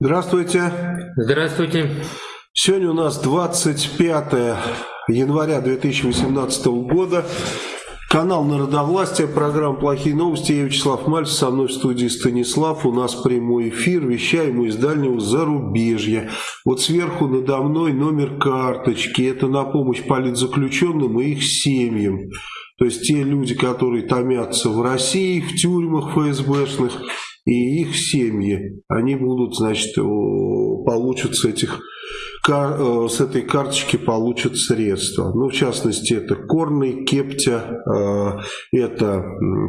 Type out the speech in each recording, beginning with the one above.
Здравствуйте. Здравствуйте. Сегодня у нас 25 января 2018 года. Канал Народовластия, программа «Плохие новости». Я Вячеслав Мальцев, со мной в студии Станислав. У нас прямой эфир, вещаем из дальнего зарубежья. Вот сверху надо мной номер карточки. Это на помощь политзаключенным и их семьям. То есть те люди, которые томятся в России, в тюрьмах ФСБшных, и их семьи, они будут, значит, получат с этих э, с этой карточки получат средства. Ну, в частности, это Корный, Кептя, э, это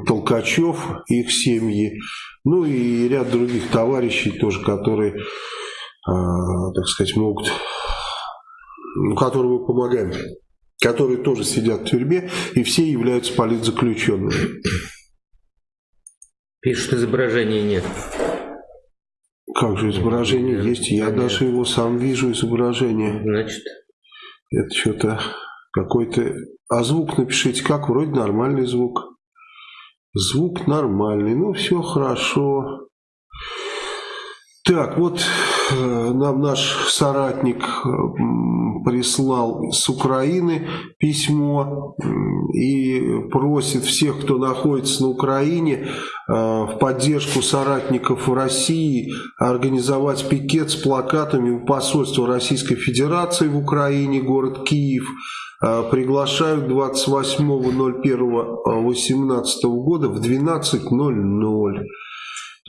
Толкачев, их семьи, ну и ряд других товарищей тоже, которые, э, так сказать, могут, ну, которым мы помогаем, которые тоже сидят в тюрьме, и все являются политзаключенными. Пишут, изображения нет. Как же изображение нет, есть? Я нет. даже его сам вижу, изображение. Значит? Это что-то какой-то... А звук напишите, как? Вроде нормальный звук. Звук нормальный. Ну, все хорошо. Так, вот э, нам наш соратник э, прислал с Украины письмо и просит всех, кто находится на Украине, э, в поддержку соратников в России организовать пикет с плакатами у посольства Российской Федерации в Украине, город Киев. Приглашают 28.01.18 года в 12.00.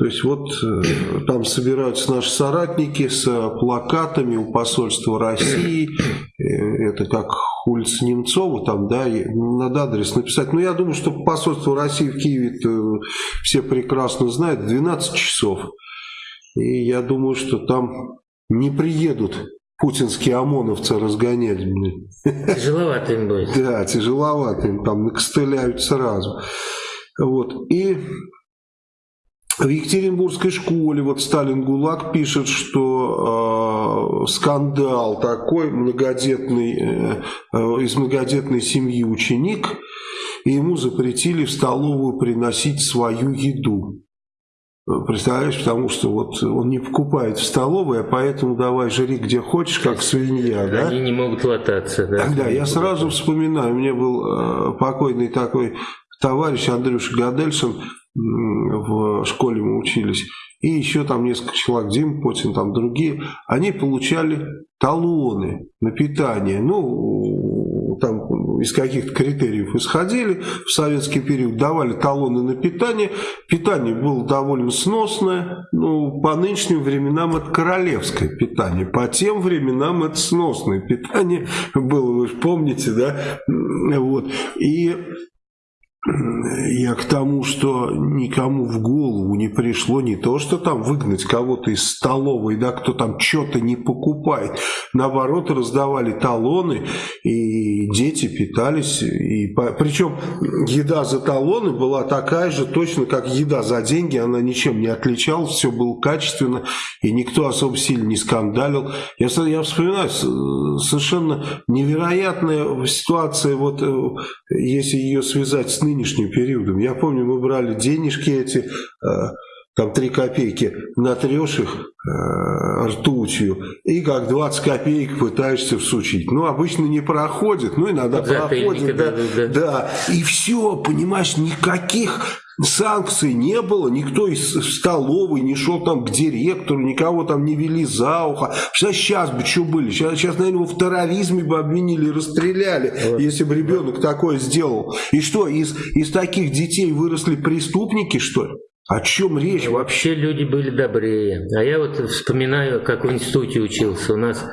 То есть вот э, там собираются наши соратники с плакатами у посольства России. Э, это как улица Немцова, там, да, надо адрес написать. Но я думаю, что посольство России в Киеве все прекрасно знают, 12 часов. И я думаю, что там не приедут путинские ОМОНовцы разгонять. Тяжеловато им будет. Да, тяжеловато им, там накостыляют сразу. Вот. И в Екатеринбургской школе, вот Сталин ГУЛАГ пишет, что э, скандал такой, многодетный, э, э, из многодетной семьи ученик, и ему запретили в столовую приносить свою еду. Представляешь, потому что вот он не покупает в столовой, а поэтому давай жри где хочешь, как свинья. Да? Они не могут лататься. Да, да я сразу вспоминаю, у меня был э, покойный такой товарищ Андрюша Гадельсон, в школе мы учились, и еще там несколько человек, Дим Потин, там другие, они получали талоны на питание. Ну, там из каких-то критериев исходили в советский период, давали талоны на питание. Питание было довольно сносное, ну, по нынешним временам это королевское питание, по тем временам это сносное питание было, вы же помните, да? Вот. И я к тому, что никому в голову не пришло не то, что там выгнать кого-то из столовой, да, кто там что-то не покупает. Наоборот, раздавали талоны, и дети питались. И, причем еда за талоны была такая же, точно как еда за деньги, она ничем не отличалась, все было качественно, и никто особо сильно не скандалил. Я, я вспоминаю, совершенно невероятная ситуация, вот э, если ее связать с нынешним периодом. Я помню, мы брали денежки эти, э, там 3 копейки, натрешь их э, ртутью, и как 20 копеек пытаешься всучить. Ну, обычно не проходит, ну, иногда проходит. Да, да, да. да, и все, понимаешь, никаких санкций не было, никто из столовой не шел там к директору, никого там не вели за ухо. Сейчас, сейчас бы что были? Сейчас, сейчас, наверное, его в терроризме бы обвинили и расстреляли, вот. если бы ребенок такое сделал. И что, из, из таких детей выросли преступники, что ли? О чем речь? Вообще люди были добрее. А я вот вспоминаю, как в институте учился. У нас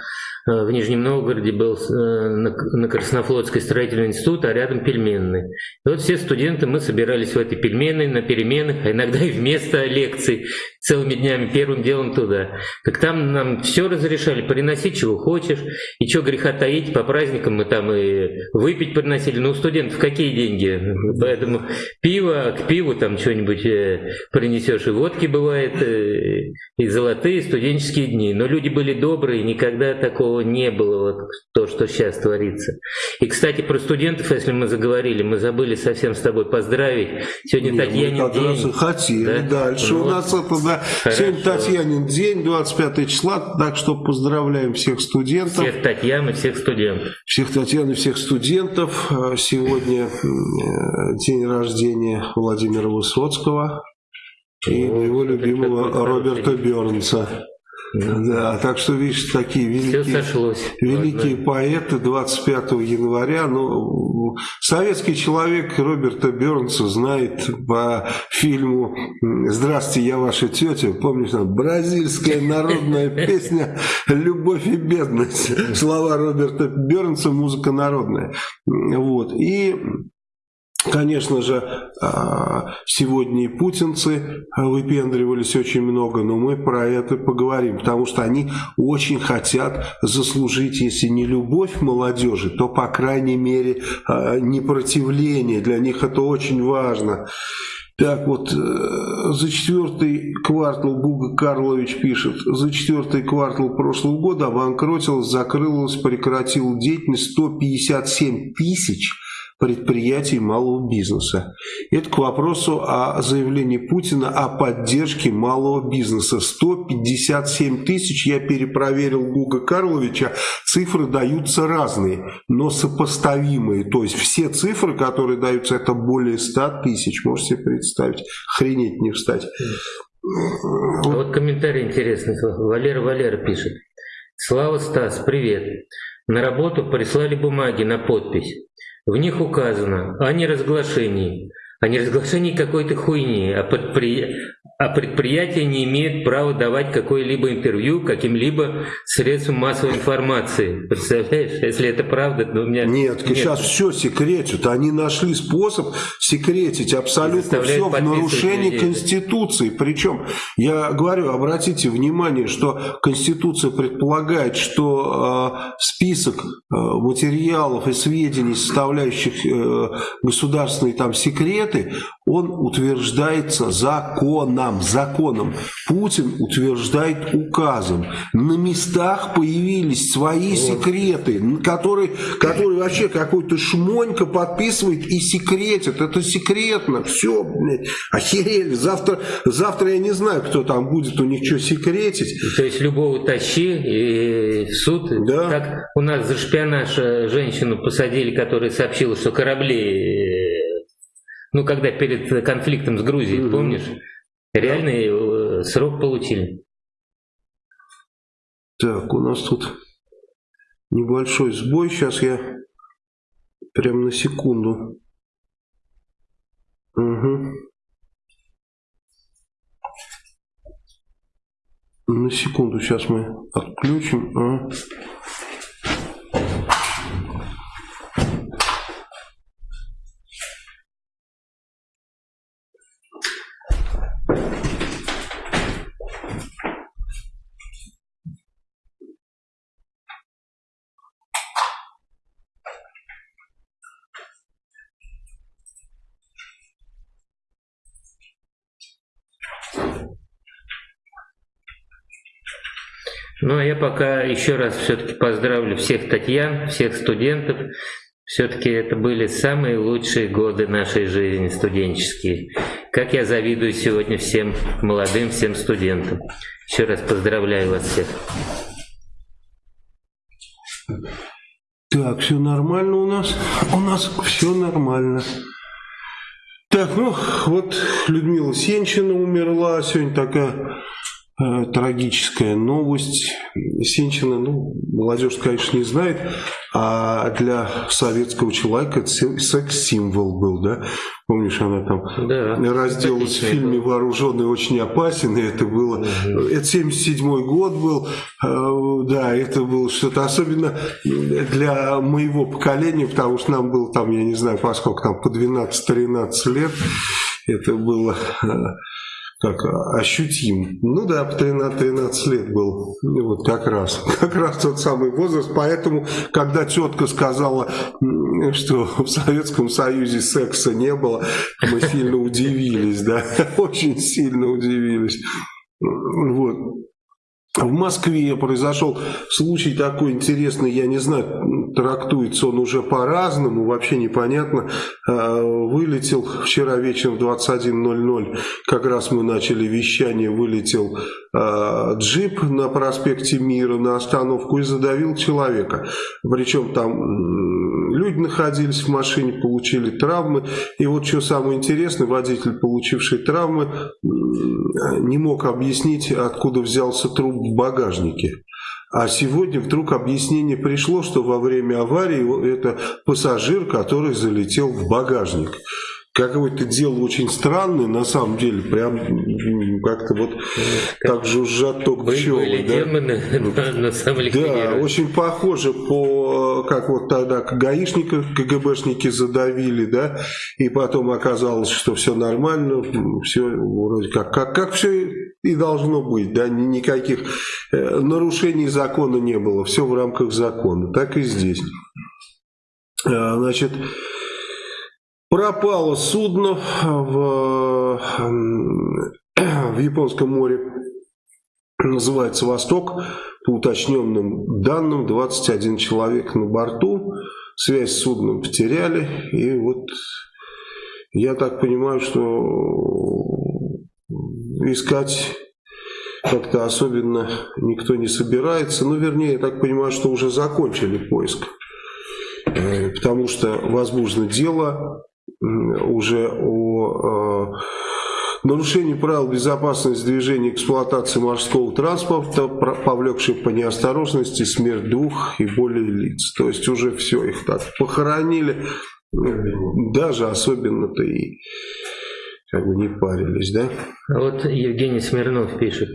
в Нижнем Новгороде был э, на Краснофлотской строительный институт, а рядом пельменный. И вот все студенты, мы собирались в этой пельменной, на переменах, а иногда и вместо лекций, целыми днями, первым делом туда. Так там нам все разрешали, приноси чего хочешь, и что греха таить, по праздникам мы там и выпить приносили. Ну, у студентов какие деньги? Поэтому пиво, к пиву там что-нибудь э, принесешь, и водки бывает, и золотые студенческие дни. Но люди были добрые, никогда такого не было, то, что сейчас творится. И, кстати, про студентов, если мы заговорили, мы забыли совсем с тобой поздравить. Сегодня не, Татьянин как день. Хотели да? дальше. Вот. У нас это, да, Да. Сегодня Татьянин день, 25 числа, так что поздравляем всех студентов. Всех Татьян и всех студентов. Всех Татьян и всех студентов. Сегодня день рождения Владимира Высоцкого и моего любимого Роберта Бернса. Да, так что, видишь, такие великие, великие поэты 25 января. Ну, советский человек Роберта Бернса знает по фильму «Здравствуйте, я ваша тетя». Помнишь, там бразильская народная песня «Любовь и бедность». Слова Роберта Бернса, музыка народная. Вот. И Конечно же, а, сегодня и путинцы выпендривались очень много, но мы про это поговорим, потому что они очень хотят заслужить, если не любовь молодежи, то, по крайней мере, а, непротивление. Для них это очень важно. Так вот, э, за четвертый квартал Гуга Карлович пишет, за четвертый квартал прошлого года обанкротилась, закрылась, прекратила деятельность 157 тысяч предприятий малого бизнеса. Это к вопросу о заявлении Путина о поддержке малого бизнеса. 157 тысяч, я перепроверил Гуга Карловича, цифры даются разные, но сопоставимые. То есть все цифры, которые даются, это более 100 тысяч. Можете себе представить, хренеть не встать. А вот комментарий интересный. Валера Валера пишет. Слава Стас, привет. На работу прислали бумаги на подпись. В них указано о неразглашении, о неразглашении какой-то хуйни, о, предпри а предприятия не имеют права давать какое-либо интервью каким-либо средствам массовой информации. Представляешь, если это правда, то у меня... Нет, нет. сейчас все секретят. Они нашли способ секретить абсолютно все в нарушении людей. Конституции. Причем, я говорю, обратите внимание, что Конституция предполагает, что э, список э, материалов и сведений, составляющих э, государственные там секреты, он утверждается законом, законом. Путин утверждает указом. На местах появились свои вот. секреты, которые, которые вообще какой-то шмонька подписывает и секретит. Это секретно. Все, блядь, охерели. Завтра, завтра я не знаю, кто там будет у них что секретить. То есть любого тащи и в суд. Да. Как у нас за шпионаж э, женщину посадили, которая сообщила, что корабли ну, когда перед конфликтом с Грузией, угу. помнишь? Реальный э, срок получили. Так, у нас тут небольшой сбой. Сейчас я прям на секунду. Угу. На секунду сейчас мы отключим. А. Ну, а я пока еще раз все-таки поздравлю всех Татьян, всех студентов. Все-таки это были самые лучшие годы нашей жизни студенческие. Как я завидую сегодня всем молодым, всем студентам. Еще раз поздравляю вас всех. Так, все нормально у нас? У нас все нормально. Так, ну вот Людмила Сенчина умерла, сегодня такая трагическая новость. Сенчина, ну, молодежь, конечно, не знает, а для советского человека это секс-символ был, да? Помнишь, она там да, разделалась в фильме «Вооруженный очень опасен», и это было... Угу. Это 77 год был, э, да, это было что-то особенно для моего поколения, потому что нам было там, я не знаю, поскольку там по 12-13 лет, это было э, как ощутим. Ну да, по 13-13 лет был, вот как раз, как раз тот самый возраст, поэтому, когда тетка сказала, что в Советском Союзе секса не было, мы сильно удивились, да, очень сильно удивились. Вот. В Москве произошел случай такой интересный, я не знаю, трактуется он уже по-разному, вообще непонятно. А, вылетел вчера вечером в 21.00, как раз мы начали вещание, вылетел а, джип на проспекте Мира на остановку и задавил человека. Причем там люди находились в машине, получили травмы. И вот что самое интересное, водитель, получивший травмы, не мог объяснить, откуда взялся труп в багажнике. А сегодня вдруг объяснение пришло, что во время аварии это пассажир, который залетел в багажник какое-то дело очень странное, на самом деле, прям как-то вот так жужжат только пчелы. Были да? демоны, на, на самом Да, очень похоже по, как вот тогда гаишников, КГБшники задавили, да, и потом оказалось, что все нормально, все вроде как, как, как все и должно быть, да, никаких э, нарушений закона не было, все в рамках закона, так и здесь. А, значит, Пропало судно в, в Японском море, называется «Восток». По уточненным данным, 21 человек на борту, связь с судном потеряли. И вот я так понимаю, что искать как-то особенно никто не собирается. Ну, вернее, я так понимаю, что уже закончили поиск. Э, потому что возможно дело уже о э, нарушении правил безопасности движения и эксплуатации морского транспорта, повлекшей по неосторожности смерть двух и более лиц. То есть уже все, их так похоронили, даже особенно-то и как бы не парились, да? А вот Евгений Смирнов пишет.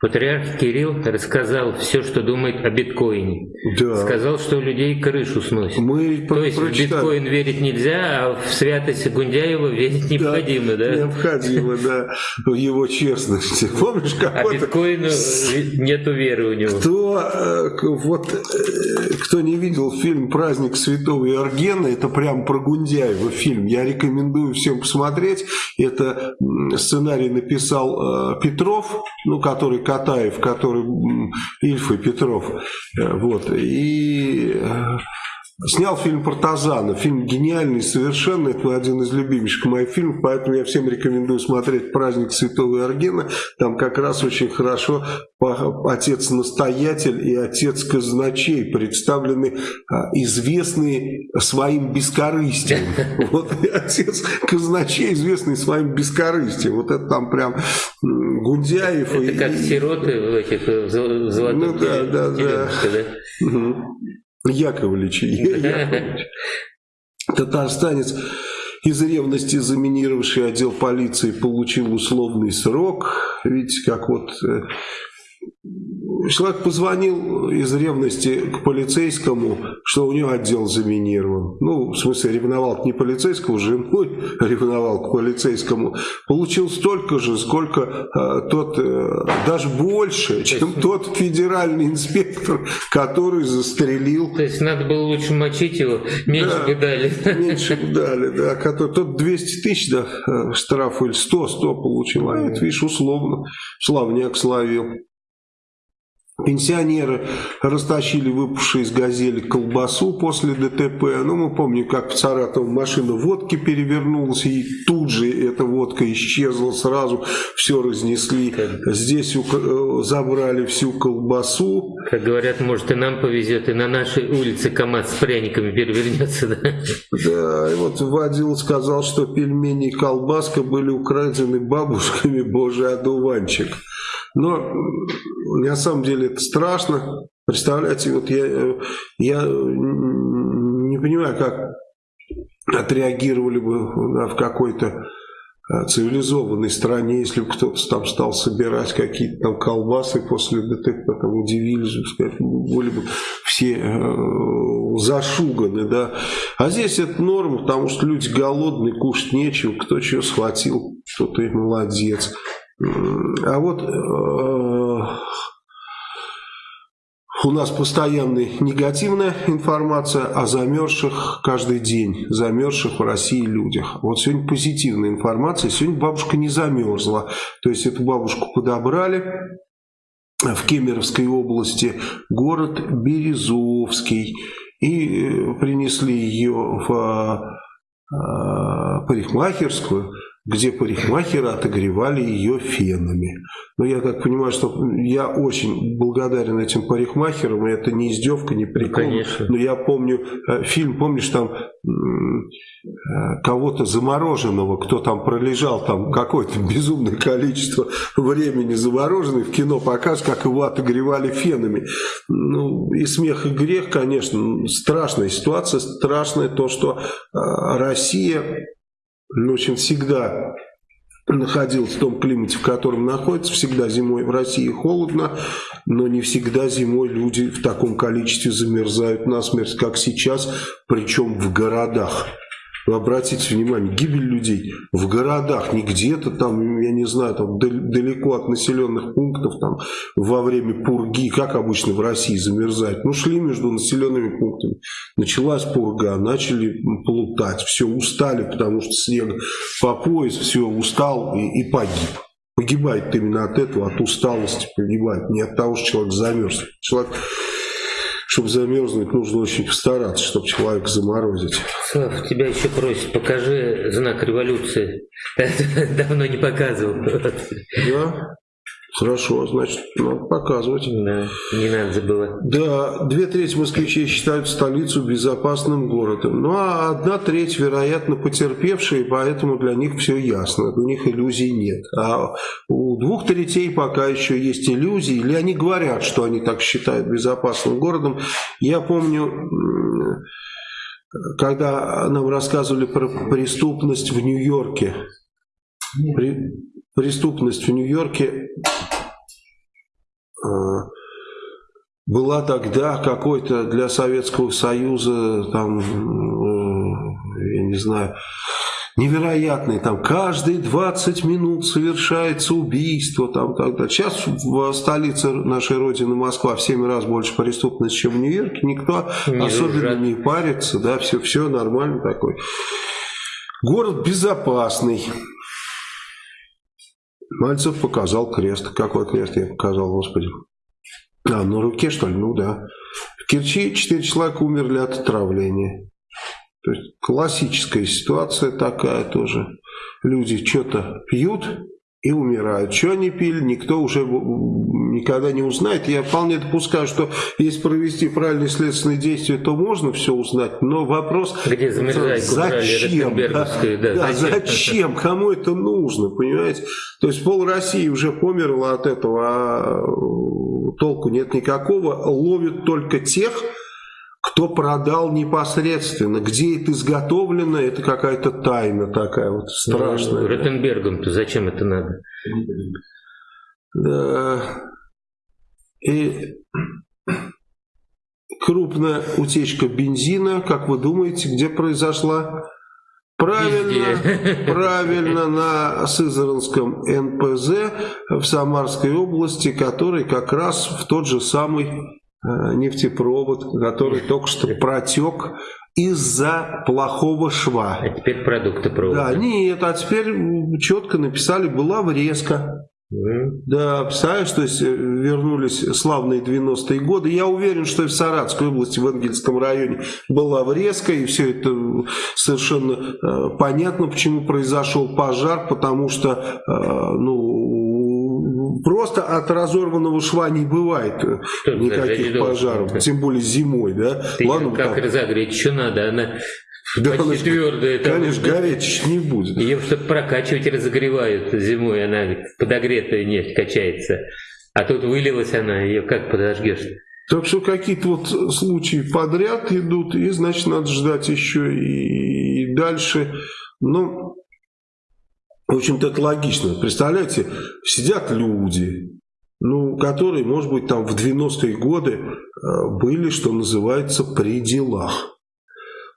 Патриарх Кирилл рассказал все, что думает о биткоине. Да. Сказал, что у людей крышу сносит. Мы То есть прочитали. в биткоин верить нельзя, а в святость Гундяева верить необходимо, да? да? Необходимо, да. В его честности. Помнишь, как А биткоину нету веры у него. Кто, э, вот, э, кто не видел фильм «Праздник святого Иоргена», это прям про Гундяева фильм. Я рекомендую всем посмотреть. Это сценарий написал э, Петров, ну, который Катаев, который Ильф и Петров. Э, вот. И э, Снял фильм «Партазаны». Фильм гениальный совершенно. Это один из любимейших моих фильмов. Поэтому я всем рекомендую смотреть «Праздник Святого Иоргена». Там как раз очень хорошо отец-настоятель и отец казначей представлены а, известные своим бескорыстием. Вот отец казначей известный своим бескорыстием. Вот это там прям Гундяев. Это как сироты в этих золотых Ну да, да, да. Яковлевич, Яковлевич. Татарстанец из ревности заминировавший отдел полиции получил условный срок. Видите, как вот э, Человек позвонил из ревности к полицейскому, что у него отдел заминирован. Ну, в смысле, ревновал не полицейскому, женой ревновал к полицейскому. Получил столько же, сколько э, тот, э, даже больше, чем есть, тот федеральный инспектор, который застрелил. То есть надо было лучше мочить его, меньше да, бы дали. Меньше бы дали, да. Который, тот 200 тысяч да, э, штраф или 100, 100 получил, а это, видишь, условно. Славняк словил. Пенсионеры растащили выпавшие из газели колбасу после ДТП. Ну, мы помним, как в Саратово машина водки перевернулась, и тут же эта водка исчезла сразу, все разнесли. Здесь э, забрали всю колбасу. Как говорят, может и нам повезет, и на нашей улице КАМАЗ с пряниками перевернется. Да, да и вот водил сказал, что пельмени и колбаска были украдены бабушками, божий одуванчик. Но на самом деле это страшно. Представляете, вот я, я не понимаю, как отреагировали бы в какой-то а, цивилизованной стране, если бы кто-то там стал собирать какие-то там колбасы после ДТП, там удивились бы, сказать, были бы все э, зашуганы, да. А здесь это норма, потому что люди голодные, кушать нечего, кто что схватил, кто-то и молодец. А вот э, у нас постоянная негативная информация о замерзших каждый день, замерзших в России людях. Вот сегодня позитивная информация, сегодня бабушка не замерзла. То есть эту бабушку подобрали, в Кемеровской области, город Березовский, и э, принесли ее в парикмахерскую, где парикмахеры отогревали ее фенами. Но я так понимаю, что я очень благодарен этим парикмахерам, и это не издевка, не прикол. Конечно. Но я помню э, фильм, помнишь, там э, кого-то замороженного, кто там пролежал там какое-то безумное количество времени замороженный, в кино показ, как его отогревали фенами. Ну, и смех, и грех, конечно, страшная ситуация, страшное то, что э, Россия в общем, всегда находился в том климате, в котором находится. Всегда зимой в России холодно, но не всегда зимой люди в таком количестве замерзают насмерть, как сейчас, причем в городах. Обратите внимание, гибель людей в городах, не где-то там, я не знаю, там далеко от населенных пунктов, там во время пурги, как обычно в России замерзают. Ну, шли между населенными пунктами. Началась пурга, начали плутать, все, устали, потому что снег по пояс, все, устал и, и погиб. Погибает именно от этого, от усталости погибает, не от того, что человек замерз. Человек чтобы замерзнуть, нужно очень постараться, чтобы человека заморозить. Слав, тебя еще просят, покажи знак революции. Давно не показывал. Да? Хорошо, значит, надо показывать. Да, не надо забывать. Да, две трети москвичей считают столицу безопасным городом. Ну, а одна треть, вероятно, потерпевшие, поэтому для них все ясно. У них иллюзий нет. А у двух третей пока еще есть иллюзии, или они говорят, что они так считают безопасным городом. Я помню, когда нам рассказывали про преступность в Нью-Йорке, преступность в Нью-Йорке была тогда какой-то для Советского Союза, там, э, я не знаю, невероятный, там каждые 20 минут совершается убийство, там, так далее. Сейчас в столице нашей Родины, Москва, в 7 раз больше преступности, чем в Нью-Йорке, никто не особенно жать. не парится, да, все, все нормально такой. Город безопасный. Мальцев показал крест. Какой крест я показал, господи? А, на руке, что ли? Ну да. В Керчи 4 человека умерли от отравления. То есть классическая ситуация такая тоже. Люди что-то пьют, и умирают. Что они пили, никто уже никогда не узнает. Я вполне допускаю, что если провести правильные следственные действия, то можно все узнать. Но вопрос, Где зачем? Да, да, да, зачем? Кому это нужно, понимаете? То есть пол России уже померло от этого, а толку нет никакого. Ловят только тех, кто продал непосредственно, где это изготовлено, это какая-то тайна такая вот страшная. Ну, Ротенбергом-то зачем это надо? Да. И крупная утечка бензина, как вы думаете, где произошла? Правильно, правильно, на Сызранском НПЗ в Самарской области, который как раз в тот же самый нефтепровод, который только что протек из-за плохого шва. А теперь продукты провода. Да, нет, а теперь четко написали, была врезка. Да, представляешь, то есть э, вернулись славные 90-е годы. Я уверен, что и в Саратской области, в Энгельском районе была врезка, и все это совершенно э, понятно, почему произошел пожар, потому что, э, ну, просто от разорванного шва не бывает что никаких пожаров, должен. тем более зимой, да? Ты Ладно, как там... разогреть, что надо, она да, почти твердая. Конечно, там, гореть не будет. Ее что-то прокачивать разогревают зимой, она подогретая нефть качается. А тут вылилась она, ее как подожгешь? Так что какие-то вот случаи подряд идут, и значит надо ждать еще и, и дальше. Ну, в общем-то, это логично. Представляете, сидят люди, ну, которые, может быть, там в 90-е годы э, были, что называется, при делах.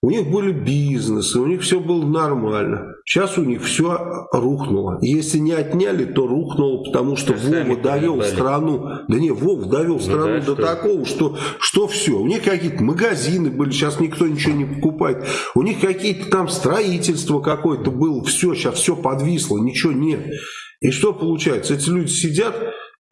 У них были бизнесы, у них все было нормально. Сейчас у них все рухнуло. Если не отняли, то рухнуло, потому что а Вова довел страну. Да не, Вов довел ну страну да, до что? такого, что, что все. У них какие-то магазины были, сейчас никто ничего не покупает. У них какие-то там строительство какое-то было. Все, сейчас все подвисло, ничего нет. И что получается? Эти люди сидят,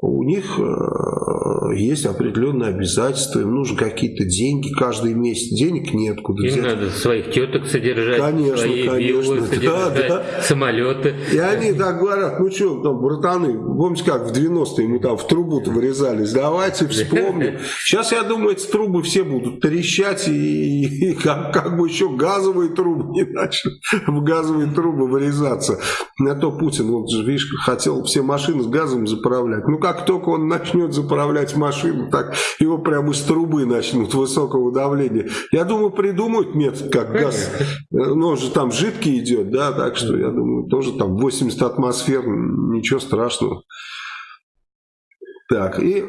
у них э, есть определенные обязательства, им нужны какие-то деньги каждый месяц, денег нет куда Им взять. надо своих теток содержать, конечно, свои конечно. содержать, да, да. самолеты. И они так говорят, ну что, там, братаны, помните, как в 90-е мы там в трубу-то вырезались, давайте вспомним. Сейчас, я думаю, эти трубы все будут трещать, и, и как, как бы еще газовые трубы не начали в газовые трубы вырезаться. На то Путин, вот видишь, хотел все машины с газом заправлять. Ну, как только он начнет заправлять машину, так его прямо из трубы начнут высокого давления. Я думаю, придумают метод, как газ. Ну, он же там жидкий идет, да, так что я думаю, тоже там 80 атмосфер, ничего страшного. Так, и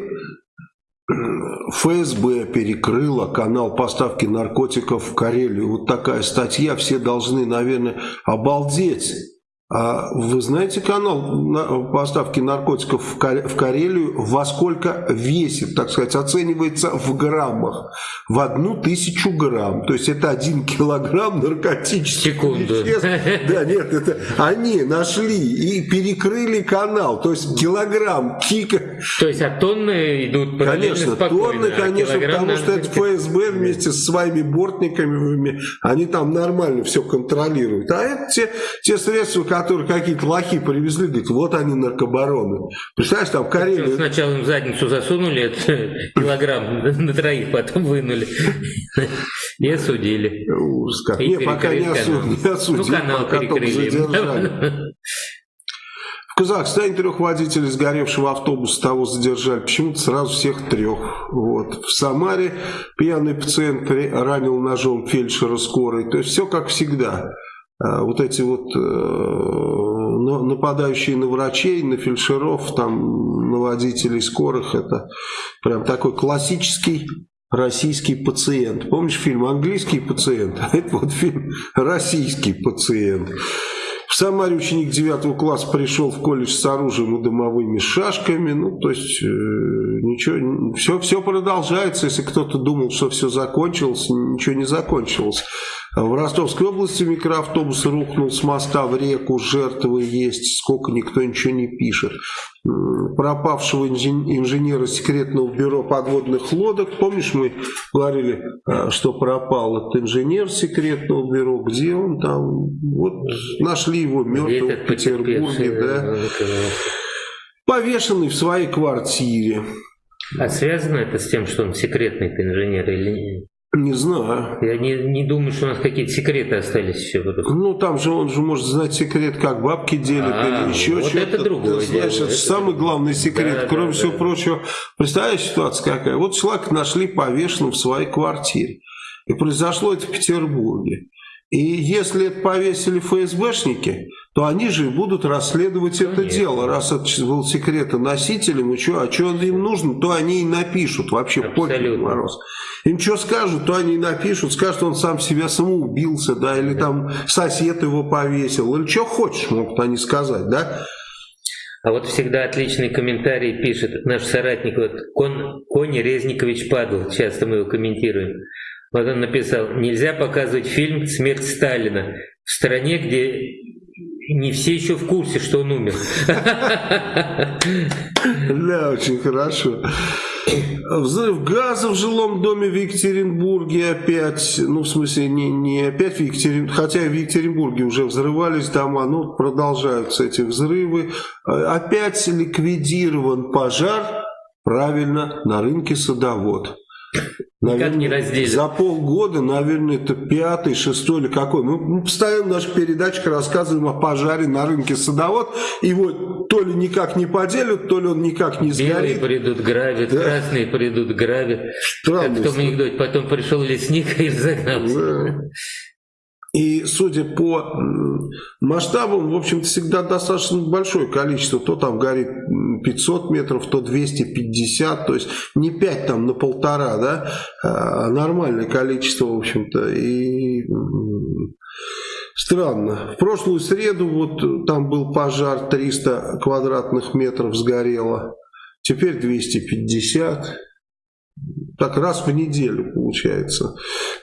ФСБ перекрыла канал поставки наркотиков в Карелию. Вот такая статья, все должны, наверное, обалдеть. А вы знаете канал поставки наркотиков в Карелию, во сколько весит, так сказать, оценивается в граммах? В одну тысячу грамм. То есть это один килограмм наркотических Секунду. веществ. Да, нет, это они нашли и перекрыли канал. То есть килограмм кика. То есть а тонны идут Конечно, тонны, а конечно, потому что это ФСБ вместе со своими бортниками, они там нормально все контролируют. А это те, те средства, которые какие-то лохи привезли, говорит, вот они наркобароны. Представляешь, там в Карелии... Сначала им задницу засунули этот килограмм на троих, потом вынули и осудили. Ужас как. Не, пока не, осудили, ну, канал перекрыли. В Казахстане трех водителей сгоревшего автобуса того задержали. Почему-то сразу всех трех. Вот. В Самаре пьяный пациент ранил ножом фельдшера скорой. То есть все как всегда. А, вот эти вот э, нападающие на врачей, на фельдшеров, там, на водителей скорых, это прям такой классический российский пациент. Помнишь фильм «Английский пациент»? Это вот фильм «Российский пациент». В Самаре ученик 9 класса пришел в колледж с оружием и дымовыми шашками. Ну, то есть, э, ничего, все, все продолжается. Если кто-то думал, что все закончилось, ничего не закончилось. В Ростовской области микроавтобус рухнул с моста в реку, жертвы есть, сколько никто ничего не пишет. Пропавшего инженера секретного бюро подводных лодок, помнишь, мы говорили, э, что пропал этот инженер секретного бюро, где он там, вот нашли его мертвым в Петербурге, да, повешенный в своей квартире. А связано это с тем, что он секретный инженер или нет? Не знаю. Я не, не думаю, что у нас какие-то секреты остались еще. Ну, там же он же может знать секрет, как бабки делят а, или еще вот что-то. это другое Ты знаешь, это, это самый главный секрет. Да, Кроме да, всего да. прочего, представляешь ситуация какая? Вот человек нашли повешенным в своей квартире. И произошло это в Петербурге. И если это повесили ФСБшники, то они же будут расследовать это дело. Раз это был секретоносителем, и что, а что им нужно, то они и напишут. Вообще, пофиг, Мороз. Им что скажут, то они и напишут. Скажут, он сам себя самоубился, да, или там сосед его повесил, или что хочешь, могут они сказать, да. А вот всегда отличный комментарий пишет наш соратник, вот Кон, Кони Резникович Падл, часто мы его комментируем. Он написал, нельзя показывать фильм «Смерть Сталина» в стране, где не все еще в курсе, что он умер. Да, очень хорошо. Взрыв газа в жилом доме в Екатеринбурге опять, ну в смысле не, не опять в Екатеринбурге, хотя в Екатеринбурге уже взрывались дома, но продолжаются эти взрывы. Опять ликвидирован пожар, правильно, на рынке садовод. Наверное, не разделят. За полгода, наверное, это пятый, шестой или какой. Мы, мы постоянно в наших передачах рассказываем о пожаре на рынке садовод. Его то ли никак не поделят, то ли он никак не сгорит. Белые придут гравят, да. красные придут гравят. Странно. Как в том анекдоте. Потом пришел лесник и разогнался. Да. И судя по масштабам, в общем-то, всегда достаточно большое количество. То там горит 500 метров, то 250, то есть не 5 там на полтора, да, а нормальное количество, в общем-то. И странно. В прошлую среду вот там был пожар, 300 квадратных метров сгорело. Теперь 250. Так раз в неделю получается.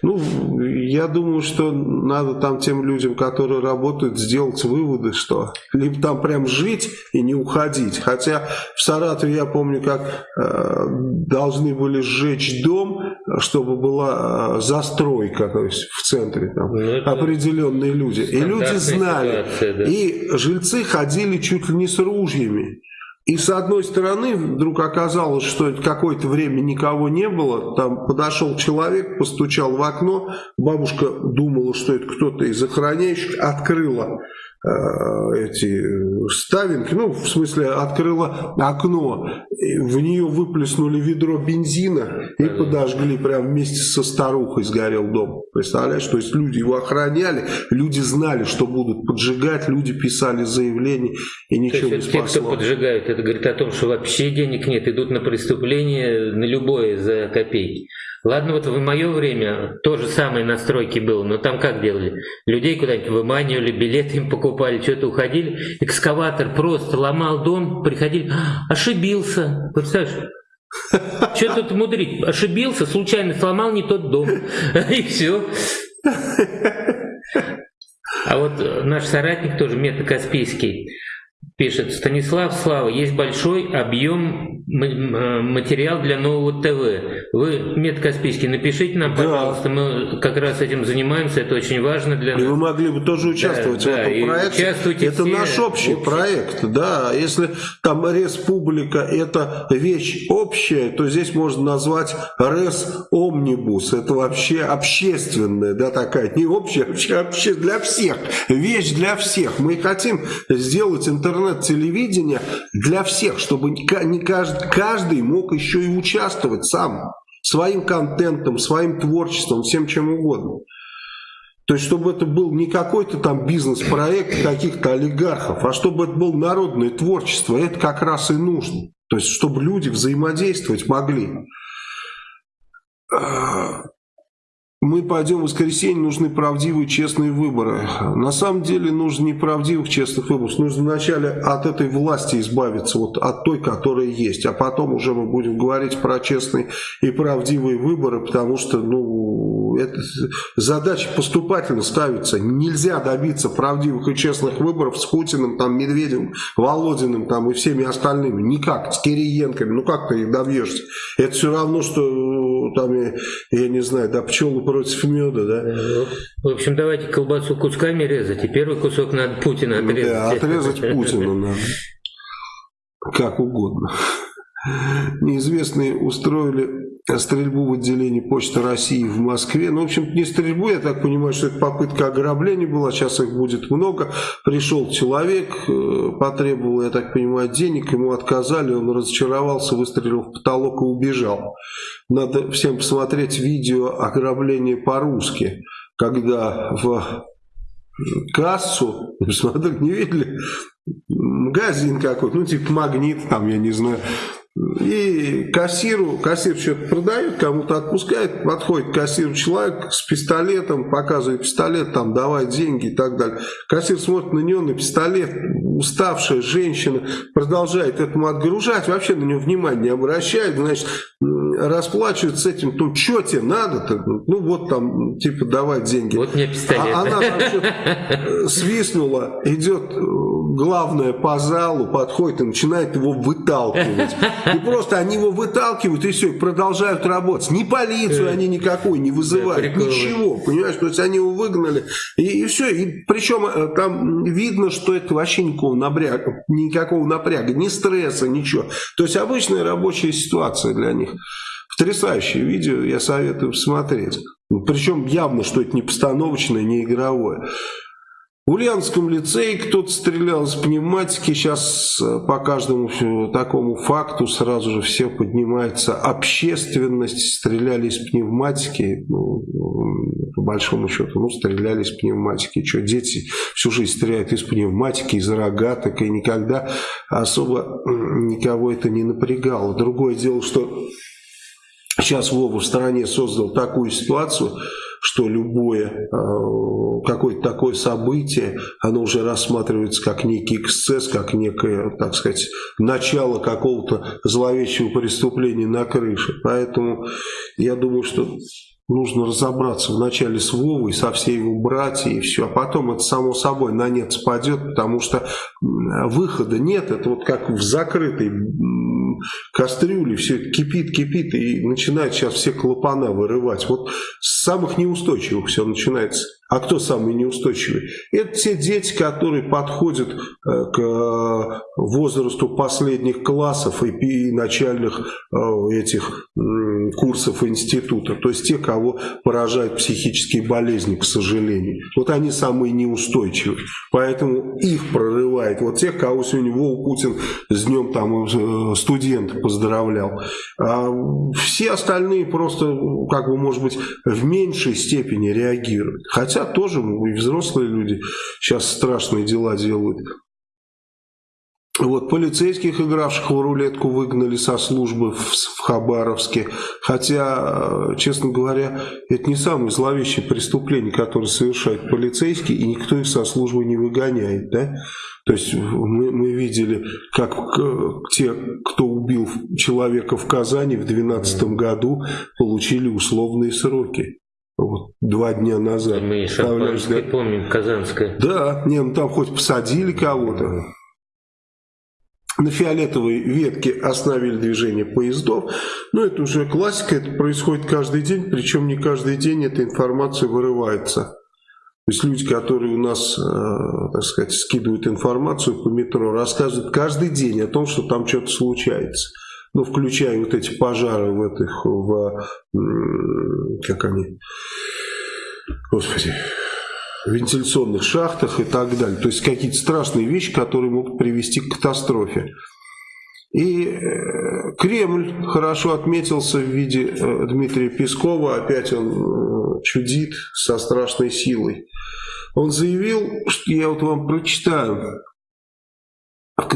Ну, я думаю, что надо там тем людям, которые работают, сделать выводы, что либо там прям жить и не уходить. Хотя в Саратове я помню, как э, должны были сжечь дом, чтобы была э, застройка, то есть в центре там ну, определенные люди. И люди знали. Ситуация, да. И жильцы ходили чуть ли не с ружьями. И с одной стороны вдруг оказалось, что какое-то время никого не было. Там подошел человек, постучал в окно. Бабушка думала, что это кто-то из охраняющих. Открыла эти ставинки, ну, в смысле, открыла окно, в нее выплеснули ведро бензина и подожгли прямо вместе со старухой сгорел дом. Представляешь, то есть люди его охраняли, люди знали, что будут поджигать, люди писали заявления и ничего то есть, не спасло. Те, кто поджигают, это говорит о том, что вообще денег нет, идут на преступление на любое за копейки. Ладно, вот в мое время то же самое на стройке было, но там как делали? Людей куда-нибудь выманивали, билеты им покупали, что-то уходили. Экскаватор просто ломал дом, приходили, «А, ошибился. Представляешь? Что тут мудрить? Ошибился, случайно сломал не тот дом. И все. А вот наш соратник тоже, Мета Каспийский, Пишет Станислав Слава, есть большой объем э, материал для нового ТВ. Вы, Мед Каспийский, напишите нам, пожалуйста, да. мы как раз этим занимаемся, это очень важно для нас. И вы могли бы тоже участвовать да, в этом да, проекте. Это все наш общий общий проект, да. Если там республика это вещь общая, то здесь можно назвать Рес Омнибус. Это вообще общественная, да, такая, не общая, вообще, вообще для всех. Вещь для всех. Мы хотим сделать интернет интернет-телевидения для всех, чтобы не каждый, каждый мог еще и участвовать сам, своим контентом, своим творчеством, всем чем угодно. То есть, чтобы это был не какой-то там бизнес-проект каких-то олигархов, а чтобы это было народное творчество, это как раз и нужно. То есть, чтобы люди взаимодействовать могли мы пойдем в воскресенье, нужны правдивые, честные выборы. На самом деле нужно не правдивых, честных выборов. Нужно вначале от этой власти избавиться, вот от той, которая есть. А потом уже мы будем говорить про честные и правдивые выборы, потому что, ну, это задача поступательно ставится. Нельзя добиться правдивых и честных выборов с Путиным, там, Медведевым, Володиным там, и всеми остальными. Никак, с Кириенками. Ну, как ты их добьешься? Это все равно, что там, я, я не знаю, да, пчелы против меда, да? В общем, давайте колбасу кусками резать, и первый кусок надо Путина отрезать. Да, отрезать Путина надо. Как угодно. Неизвестные устроили стрельбу в отделении Почты России в Москве. Ну, в общем, не стрельбу, я так понимаю, что это попытка ограбления была, сейчас их будет много. Пришел человек, э, потребовал, я так понимаю, денег, ему отказали, он разочаровался, выстрелил в потолок и убежал. Надо всем посмотреть видео ограбления по-русски, когда в кассу, смотрите, не видели, магазин какой-то, ну, типа магнит, там, я не знаю, и кассиру, кассир что-то продает, кому-то отпускает, подходит кассиру человек с пистолетом, показывает пистолет, там, давай деньги и так далее. Кассир смотрит на него, на пистолет, уставшая женщина продолжает этому отгружать, вообще на него внимания не обращает, значит, расплачивается с этим, то что тебе надо-то? Ну вот там, типа, давай деньги. Вот мне пистолет. А она там свистнула, идет э, главное по залу, подходит и начинает его выталкивать. И просто они его выталкивают, и все, и продолжают работать. Ни полицию они никакой не вызывают, ничего, понимаешь? То есть они его выгнали, и, и все. И причем э, там видно, что это вообще никакого напряга, никакого напряга, ни стресса, ничего. То есть обычная рабочая ситуация для них. Потрясающее видео, я советую посмотреть. Причем явно, что это не постановочное, не игровое. В Ульяновском лицее кто-то стрелял из пневматики. Сейчас э, по каждому такому факту сразу же все поднимается общественность. Стреляли из пневматики. Ну, по большому счету, ну, стреляли из пневматики. Что, дети всю жизнь стреляют из пневматики, из рогаток. И никогда особо никого это не напрягало. Другое дело, что сейчас Вова в стране создал такую ситуацию, что любое э, какое-то такое событие, оно уже рассматривается как некий эксцесс, как некое, так сказать, начало какого-то зловещего преступления на крыше. Поэтому я думаю, что нужно разобраться вначале с Вовой, со всей его братьей и все, а потом это само собой на нет спадет, потому что выхода нет, это вот как в закрытой кастрюле, все кипит, кипит, и начинает сейчас все клапана вырывать. Вот с самых неустойчивых все начинается. А кто самый неустойчивый? Это те дети, которые подходят э, к э, возрасту последних классов и начальных э, этих курсов института. То есть те, кого поражают психические болезни, к сожалению. Вот они самые неустойчивые. Поэтому их прорывает. Вот тех, кого сегодня Вова Путин с днем там студента поздравлял. А все остальные просто, как бы, может быть, в меньшей степени реагируют. Хотя тоже и взрослые люди сейчас страшные дела делают. Вот, полицейских, игравших в рулетку, выгнали со службы в, в Хабаровске. Хотя, честно говоря, это не самое зловещее преступление, которое совершают полицейские, и никто их со службы не выгоняет. Да? То есть мы, мы видели, как те, кто убил человека в Казани в 2012 году, получили условные сроки. Вот, два дня назад. Мы Шампанское да? помним, Казанское. Да, не, ну там хоть посадили кого-то. На фиолетовой ветке остановили движение поездов. Но это уже классика, это происходит каждый день, причем не каждый день эта информация вырывается. То есть люди, которые у нас, э, так сказать, скидывают информацию по метро, рассказывают каждый день о том, что там что-то случается ну, включая вот эти пожары в этих, в, как они, господи, вентиляционных шахтах и так далее. То есть какие-то страшные вещи, которые могут привести к катастрофе. И э, Кремль хорошо отметился в виде э, Дмитрия Пескова, опять он э, чудит со страшной силой. Он заявил, что я вот вам прочитаю, так,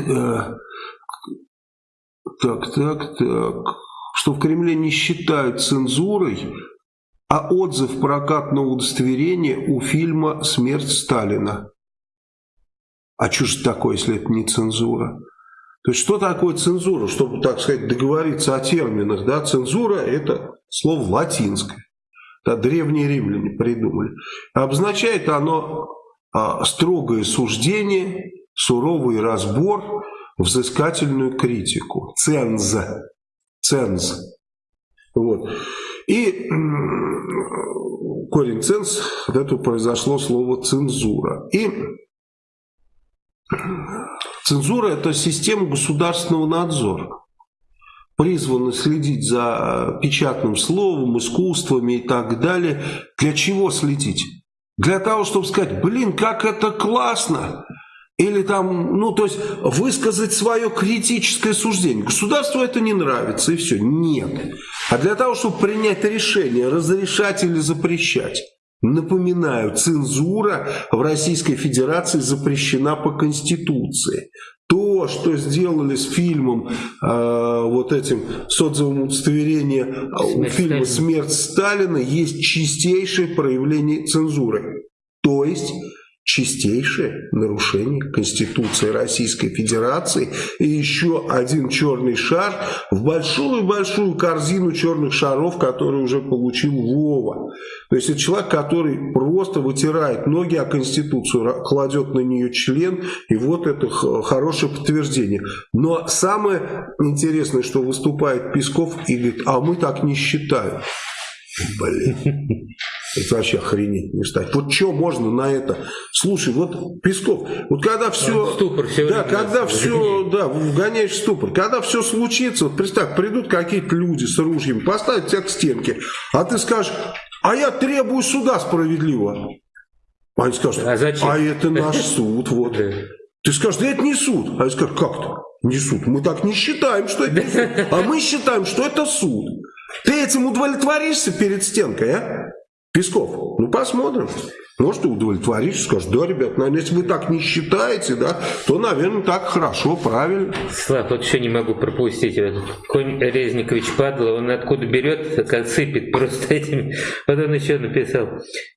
так, так, что в Кремле не считают цензурой, а отзыв прокатного удостоверения у фильма «Смерть Сталина». А что же такое, если это не цензура? То есть что такое цензура, чтобы, так сказать, договориться о терминах? Да? Цензура – это слово латинское. Да, древние римляне придумали. Обозначает оно а, строгое суждение, суровый разбор – взыскательную критику. Ценз. Ценз. Вот. И корень ценз, от этого произошло слово цензура. И цензура это система государственного надзора призваны следить за печатным словом, искусствами и так далее. Для чего следить? Для того, чтобы сказать, блин, как это классно, или там, ну, то есть высказать свое критическое суждение. Государству это не нравится, и все. Нет. А для того, чтобы принять решение, разрешать или запрещать. Напоминаю, цензура в Российской Федерации запрещена по Конституции. То, что сделали с фильмом, э, вот этим, с отзывом удостоверения Смерть фильма «Смерть Сталина», есть чистейшее проявление цензуры. То есть чистейшее нарушение Конституции Российской Федерации и еще один черный шар в большую-большую корзину черных шаров, который уже получил Вова. То есть это человек, который просто вытирает ноги о Конституцию, кладет на нее член, и вот это хорошее подтверждение. Но самое интересное, что выступает Песков и говорит, а мы так не считаем. Блин. Это вообще охренеть не стать. Вот что можно на это? Слушай, вот Песков, вот когда все... Ступор да, когда все, да, вгоняешь в ступор. Когда все случится, вот представь, придут какие-то люди с ружьем, поставят тебя к стенке, а ты скажешь, а я требую суда справедливого. Они скажут, а, зачем? а это наш суд, вот. Ты скажешь, да это не суд. А я скажу, как-то? Не суд. Мы так не считаем, что это суд. А мы считаем, что это суд. Ты этим удовлетворишься перед стенкой, а? Песков. Ну, посмотрим. Может, и удовлетворишь, скажешь, да, ребят, наверное, если вы так не считаете, да, то, наверное, так хорошо, правильно. Слав, вот еще не могу пропустить. Конь Резникович Падла, он откуда берет, как сыпет просто этими. Вот он еще написал.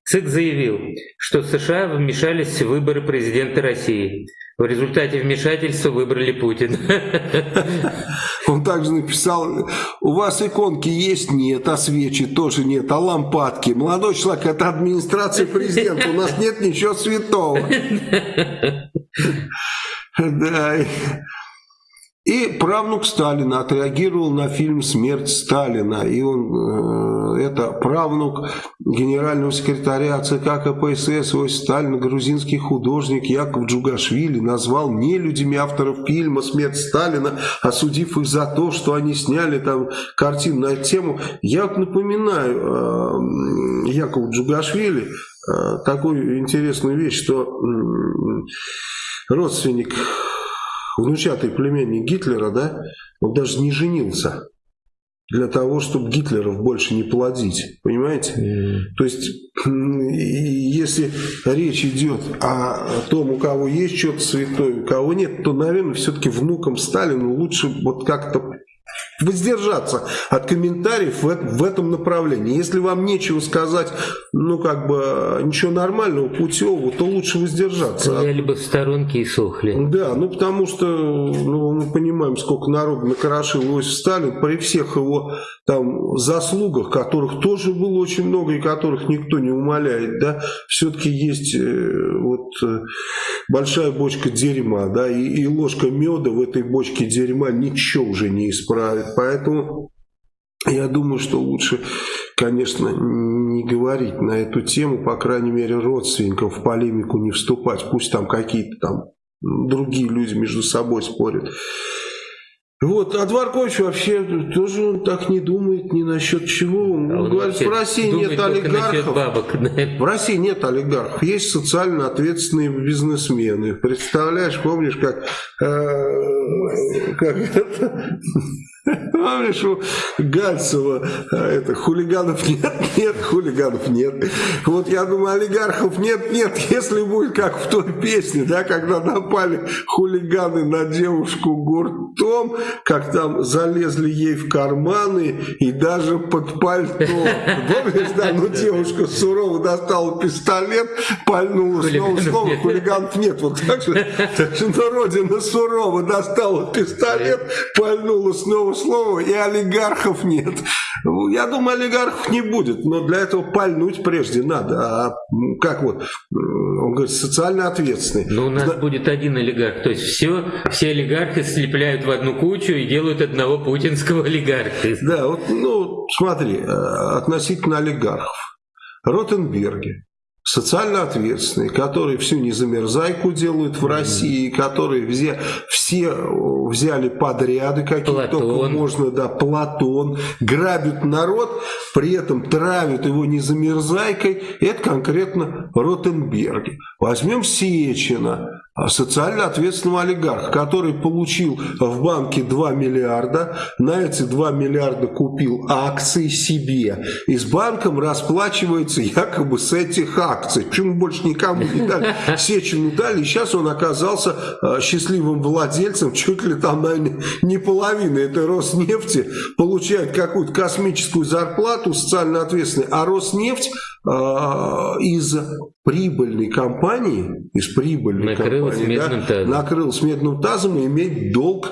ЦИК заявил, что США вмешались в выборы президента России. В результате вмешательства выбрали Путина. Он также написал, у вас иконки есть? Нет, а свечи тоже нет, а лампадки? Молодой человек, это администрация президента, у нас нет ничего святого. Да. И правнук Сталина отреагировал на фильм «Смерть Сталина». И он, э, это правнук генерального секретаря ЦК КПСС Иосиф Сталина, грузинский художник Яков Джугашвили, назвал нелюдями авторов фильма «Смерть Сталина», осудив их за то, что они сняли там картину на эту тему. Я напоминаю э, Якову Джугашвили э, такую интересную вещь, что родственник внучатый племянник Гитлера, да, он даже не женился для того, чтобы Гитлеров больше не плодить. Понимаете? Mm. То есть, если речь идет о том, у кого есть что-то святое, у кого нет, то, наверное, все-таки внукам Сталину лучше вот как-то воздержаться от комментариев в, в этом направлении. Если вам нечего сказать, ну, как бы, ничего нормального, путевого, то лучше воздержаться. Стояли бы в сторонке и сохли. Да, ну, потому что, ну, мы понимаем, сколько народу накорошил Иосиф Сталин, при всех его там заслугах, которых тоже было очень много и которых никто не умоляет, да, все-таки есть э, вот э, большая бочка дерьма, да, и, и ложка меда в этой бочке дерьма ничего уже не исправит. Поэтому я думаю, что лучше, конечно, не говорить на эту тему, по крайней мере, родственникам в полемику не вступать. Пусть там какие-то там другие люди между собой спорят. Вот, а Дворкович вообще тоже он так не думает ни насчет чего. Он а говорит, в России нет олигархов. Бабок? В России нет олигархов, есть социально ответственные бизнесмены. Представляешь, помнишь, как, э, как это, Помнишь, у Гальцева а, это, хулиганов нет, нет, хулиганов нет. Вот я думаю, олигархов нет, нет, если будет как в той песне, да, когда напали хулиганы на девушку гуртом, как там залезли ей в карманы и даже под пальто. Помнишь, да, ну девушка сурово достала пистолет, пальнула снова, снова, хулиганов нет. Вот так же, так же на родина сурово достала пистолет, пальнула снова слово, и олигархов нет. Я думаю, олигархов не будет, но для этого пальнуть прежде надо. А как вот, он говорит, социально ответственный. Но у нас да. будет один олигарх, то есть все, все олигархи слепляют в одну кучу и делают одного путинского олигарха. Да, вот, ну, смотри, э, относительно олигархов. Ротенберги, социально ответственные, которые всю незамерзайку делают в России, которые все, все взяли подряды, какие только можно, да, Платон, грабят народ, при этом травят его незамерзайкой, это конкретно Ротенберги. Возьмем Сечина, социально ответственного олигарха, который получил в банке 2 миллиарда, на эти 2 миллиарда купил акции себе и с банком расплачивается якобы с этих акций. Почему больше никому не дали? Сечину дали, и сейчас он оказался а, счастливым владельцем, чуть ли там, наверное, не половина этой Роснефти получает какую-то космическую зарплату социально ответственной, а Роснефть э, из прибыльной компании, из прибыльной накрыл компании, медным да, накрыл с медным тазом и иметь долг,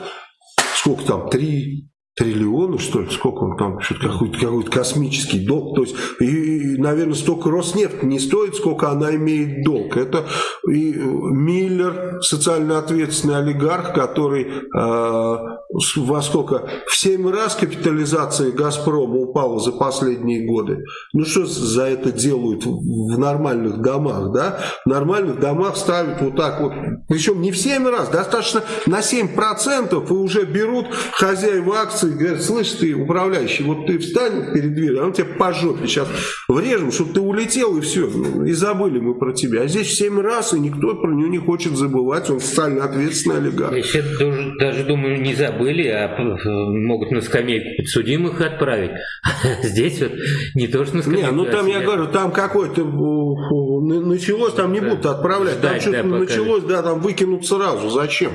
сколько там, 3 триллиона, что ли, сколько он там, какой-то какой космический долг. То есть, и, и, наверное, столько Роснефть не стоит, сколько она имеет долг. Это и Миллер, социально ответственный олигарх, который э, во сколько? В 7 раз капитализация Газпрома упала за последние годы. Ну что за это делают в нормальных домах, да? В нормальных домах ставят вот так вот, причем не в 7 раз, достаточно на 7% и уже берут хозяева акций и говорят, слышь, ты управляющий, вот ты встань перед дверью, а он тебя по жопе сейчас врежем, чтобы ты улетел и все, и забыли мы про тебя. А здесь в 7 раз, и никто про него не хочет забывать, он социально ответственный олигарх. Я сейчас даже, даже думаю, не забыли, а могут на скамейку подсудимых отправить. здесь вот не то, что на скамейку. Не, ну там, я говорю, там какой-то началось, там не будут отправлять, там что-то началось, да, там выкинут сразу, зачем?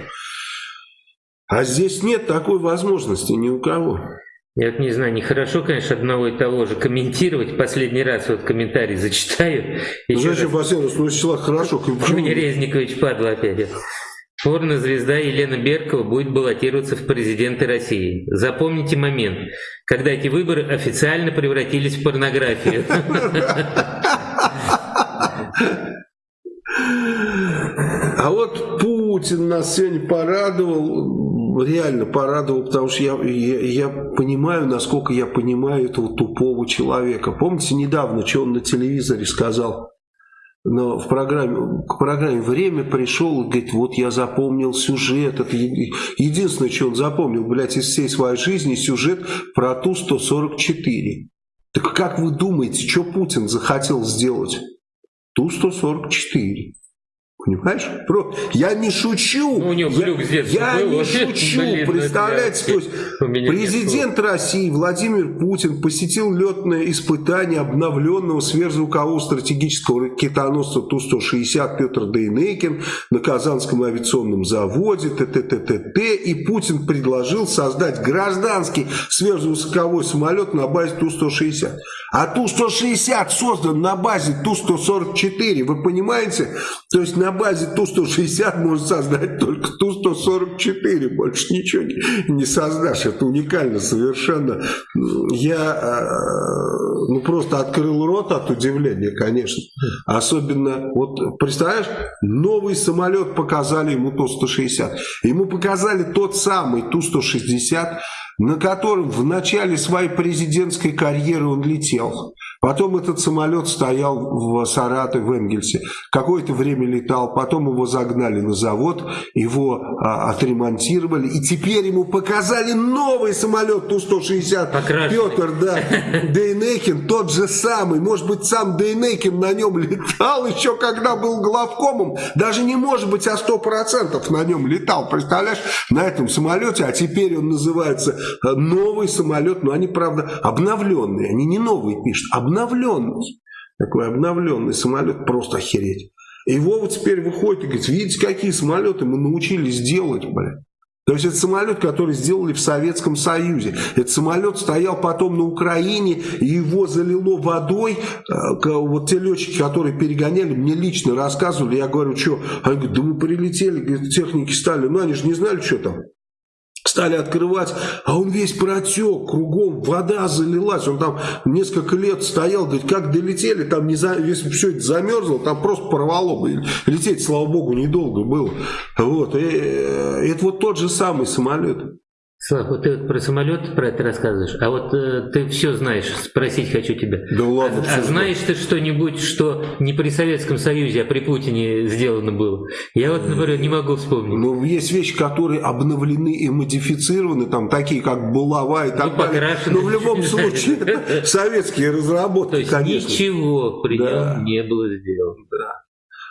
А здесь нет такой возможности ни у кого. Я вот не знаю, нехорошо, конечно, одного и того же комментировать. Последний раз вот комментарий зачитаю. Ну, зачем раз? Ну, числа хорошо. Мне Резникович падла опять. Порно-звезда Елена Беркова будет баллотироваться в президенты России. Запомните момент, когда эти выборы официально превратились в порнографию. А вот Путин нас сегодня порадовал, реально порадовал, потому что я, я, я понимаю, насколько я понимаю этого тупого человека. Помните недавно, что он на телевизоре сказал? но в программе, к программе «Время» пришел и говорит, вот я запомнил сюжет. Это единственное, что он запомнил, блядь, из всей своей жизни, сюжет про Ту-144. Так как вы думаете, что Путин захотел сделать? Ту-144. Понимаешь? Я не шучу. Ну, у него я, я был, не шучу. Блин, ну Представляете, то есть президент России Владимир Путин посетил летное испытание обновленного сверхзвукового стратегического ракетоносца Ту-160 Петр Дейнекин на Казанском авиационном заводе ТТТТ. И Путин предложил создать гражданский сверхзвуковой самолет на базе Ту-160. А Ту-160 создан на базе Ту-144. Вы понимаете? То есть на базе Ту-160 можно создать только Ту-144, больше ничего не, не создашь. Это уникально совершенно. Я э, ну, просто открыл рот от удивления, конечно. Особенно, вот представляешь, новый самолет показали ему Ту-160. Ему показали тот самый Ту-160, на котором в начале своей президентской карьеры он летел. Потом этот самолет стоял в Саратове, в Энгельсе. Какое-то время летал, потом его загнали на завод, его а, отремонтировали. И теперь ему показали новый самолет Ту-160. Петр, да, Дейнекин, тот же самый. Может быть, сам Дейнекин на нем летал еще, когда был главкомом. Даже не может быть, а сто процентов на нем летал. Представляешь, на этом самолете. А теперь он называется э, новый самолет. Но они, правда, обновленные. Они не новые пишут, обновленные обновленный. Такой обновленный самолет, просто охереть. И Вова теперь выходит и говорит, видите, какие самолеты мы научились делать, блядь. То есть это самолет, который сделали в Советском Союзе. Этот самолет стоял потом на Украине, и его залило водой. Э, вот те летчики, которые перегоняли, мне лично рассказывали. Я говорю, что? Они говорят, да мы прилетели, говорят, техники стали. Ну они же не знали, что там стали открывать, а он весь протек, кругом вода залилась, он там несколько лет стоял, говорит, как долетели, там не за, если все это замерзло, там просто порвало бы, лететь, слава богу, недолго было, вот, и, э, это вот тот же самый самолет. Слав, вот ты вот про самолет про это рассказываешь, а вот э, ты все знаешь, спросить хочу тебя. Да ладно. А, а знаешь ты что-нибудь, что не при Советском Союзе, а при Путине сделано было? Я вот, например, не могу вспомнить. Ну, есть вещи, которые обновлены и модифицированы, там, такие как булава и так ну, далее. Но в любом случае, советские разработки, То есть конечно. ничего при нем не было сделано. Да.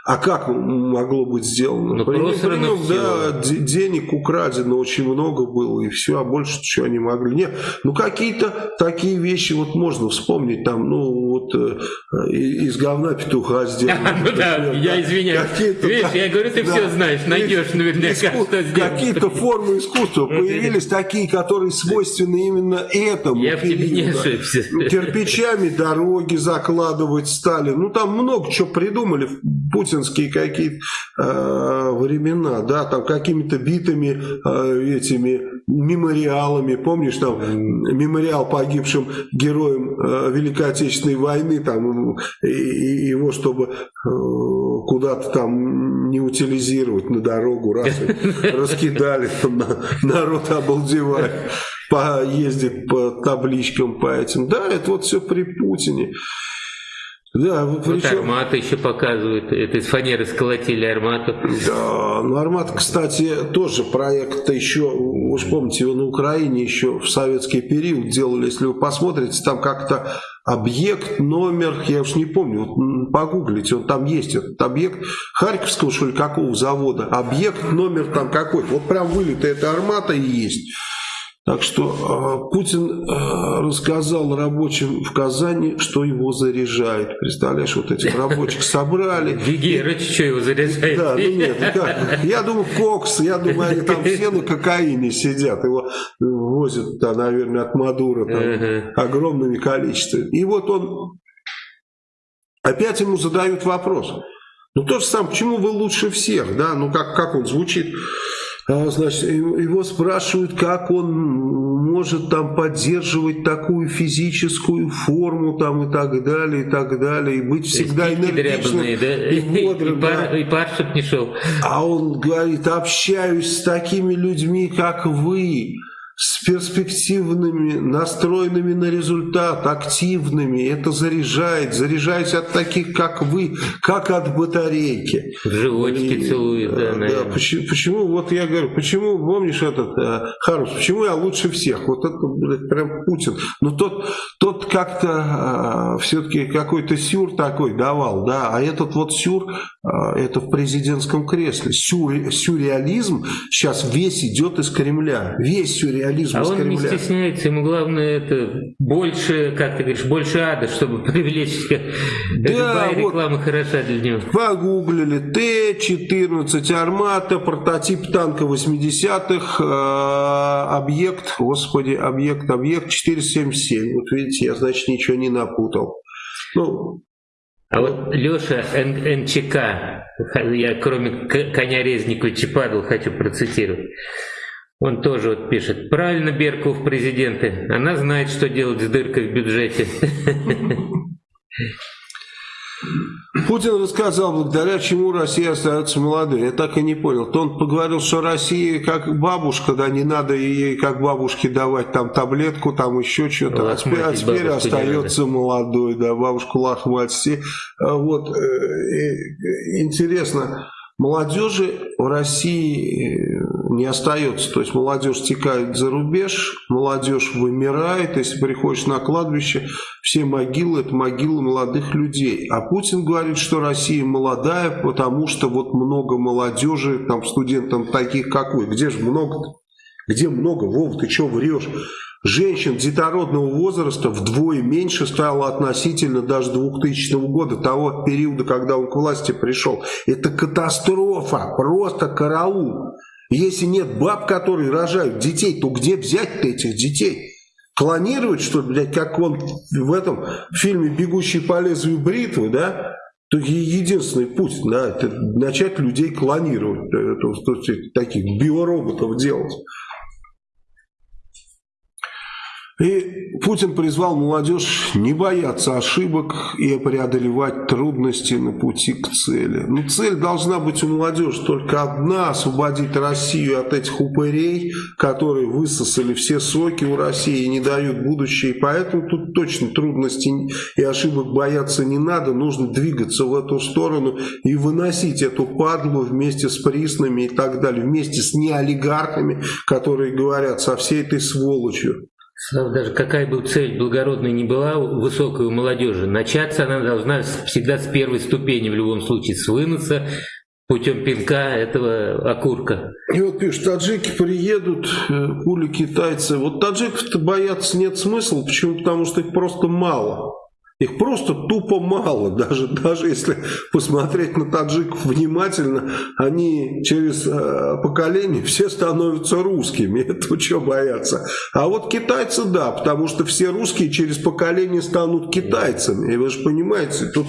А как могло быть сделано? Ну, при, нем, да, денег украдено очень много было, и все, а больше что они могли. Нет, ну какие-то такие вещи вот можно вспомнить, там, ну вот э, из говна петуха сделано. Ну да, я извиняюсь. Видишь, я говорю, ты все знаешь, найдешь наверняка, что Какие-то формы искусства появились такие, которые свойственны именно этому. Я в тебе не ошибся. Кирпичами дороги закладывать стали. Ну там много чего придумали. Путин путинские какие-то э, времена, да, там какими-то битыми э, этими мемориалами, помнишь, там мемориал погибшим героям э, Великой Отечественной войны, там и, и его, чтобы э, куда-то там не утилизировать на дорогу, раз раскидали, народ обалдевает поездит по табличкам, по этим. Да, это вот все при Путине. Да, причем... Вот еще показывают, это из фанеры сколотили армату. Да, ну армат, кстати, тоже проект еще, уж помните, его на Украине еще в советский период делали, если вы посмотрите, там как-то объект, номер, я уж не помню, вот погуглите, он там есть, этот объект Харьковского, что ли, какого завода, объект, номер там какой-то, вот прям вылитая эта армата и есть. Так что э, Путин э, рассказал рабочим в Казани, что его заряжает. Представляешь, вот этих рабочих собрали. Гигерыч, что его заряжает? Да, ну нет, ну как? Я думаю, кокс, я думаю, они там все на кокаине сидят. Его возят, да, наверное, от Мадура там, огромными количествами. И вот он, опять ему задают вопрос. Ну то же самое, почему вы лучше всех, да? Ну как, как он звучит? А, значит, его спрашивают, как он может там поддерживать такую физическую форму там и так далее, и так далее, и быть всегда энергичным да? и бодрым. И, пар, и пар, чтоб не шел. А он говорит, общаюсь с такими людьми, как вы, с перспективными, настроенными на результат, активными. Это заряжает. Заряжаюсь от таких, как вы, как от батарейки. Животики и, целует, да, да почему, почему, вот я говорю, почему, помнишь этот, э, Харус, почему я лучше всех? Вот это, блядь, прям Путин. Но тот, тот как-то э, все-таки какой-то сюр такой давал, да, а этот вот сюр, э, это в президентском кресле. Сюр, сюрреализм сейчас весь идет из Кремля. Весь сюрреализм реализм А он не стесняется, ему главное это больше, как ты говоришь, больше ада, чтобы привлечь. Да, Любая вот реклама хороша для него. Погуглили Т-14 Армата, прототип танка 80-х, э, объект, господи, объект, объект 477. Вот видите, я, значит, ничего не напутал. Ну, а вот Леша НЧК, я кроме коня Резникова Чападова хочу процитировать. Он тоже вот пишет, правильно Берков в президенты, она знает, что делать с дыркой в бюджете. Путин рассказал, благодаря чему Россия остается молодой. Я так и не понял. То он поговорил, что Россия как бабушка, да, не надо ей как бабушке давать там таблетку, там еще что-то. А теперь, а теперь остается молодой, да, бабушку лохмать. А вот, э, интересно, молодежи в России не остается. То есть молодежь стекает за рубеж, молодежь вымирает. Если приходишь на кладбище, все могилы это могилы молодых людей. А Путин говорит, что Россия молодая, потому что вот много молодежи, там студентам таких как вы. Где же много -то? Где много? Вов, ты что врешь? Женщин детородного возраста вдвое меньше стало относительно даже 2000 года, того периода, когда он к власти пришел. Это катастрофа, просто караул. Если нет баб, которые рожают детей, то где взять-то этих детей? Клонировать, что ли, блядь, как он в этом фильме «Бегущий по лезвию бритвы», да? То единственный путь, да, это начать людей клонировать, это, то, таких биороботов делать. И Путин призвал молодежь не бояться ошибок и преодолевать трудности на пути к цели. Но цель должна быть у молодежи только одна – освободить Россию от этих упырей, которые высосали все соки у России и не дают будущее. И поэтому тут точно трудностей и ошибок бояться не надо. Нужно двигаться в эту сторону и выносить эту падлу вместе с приснами и так далее, вместе с неолигархами, которые говорят со всей этой сволочью. Даже какая бы цель благородная ни была высокой у молодежи, начаться она должна всегда с первой ступени в любом случае, с выноса путем пинка этого окурка. И вот пишут, таджики приедут, э, пули китайцы. Вот таджиков-то бояться нет смысла, почему? Потому что их просто мало. Их просто тупо мало, даже, даже если посмотреть на таджиков внимательно, они через э, поколение все становятся русскими, это что бояться. А вот китайцы да, потому что все русские через поколение станут китайцами, и вы же понимаете, тут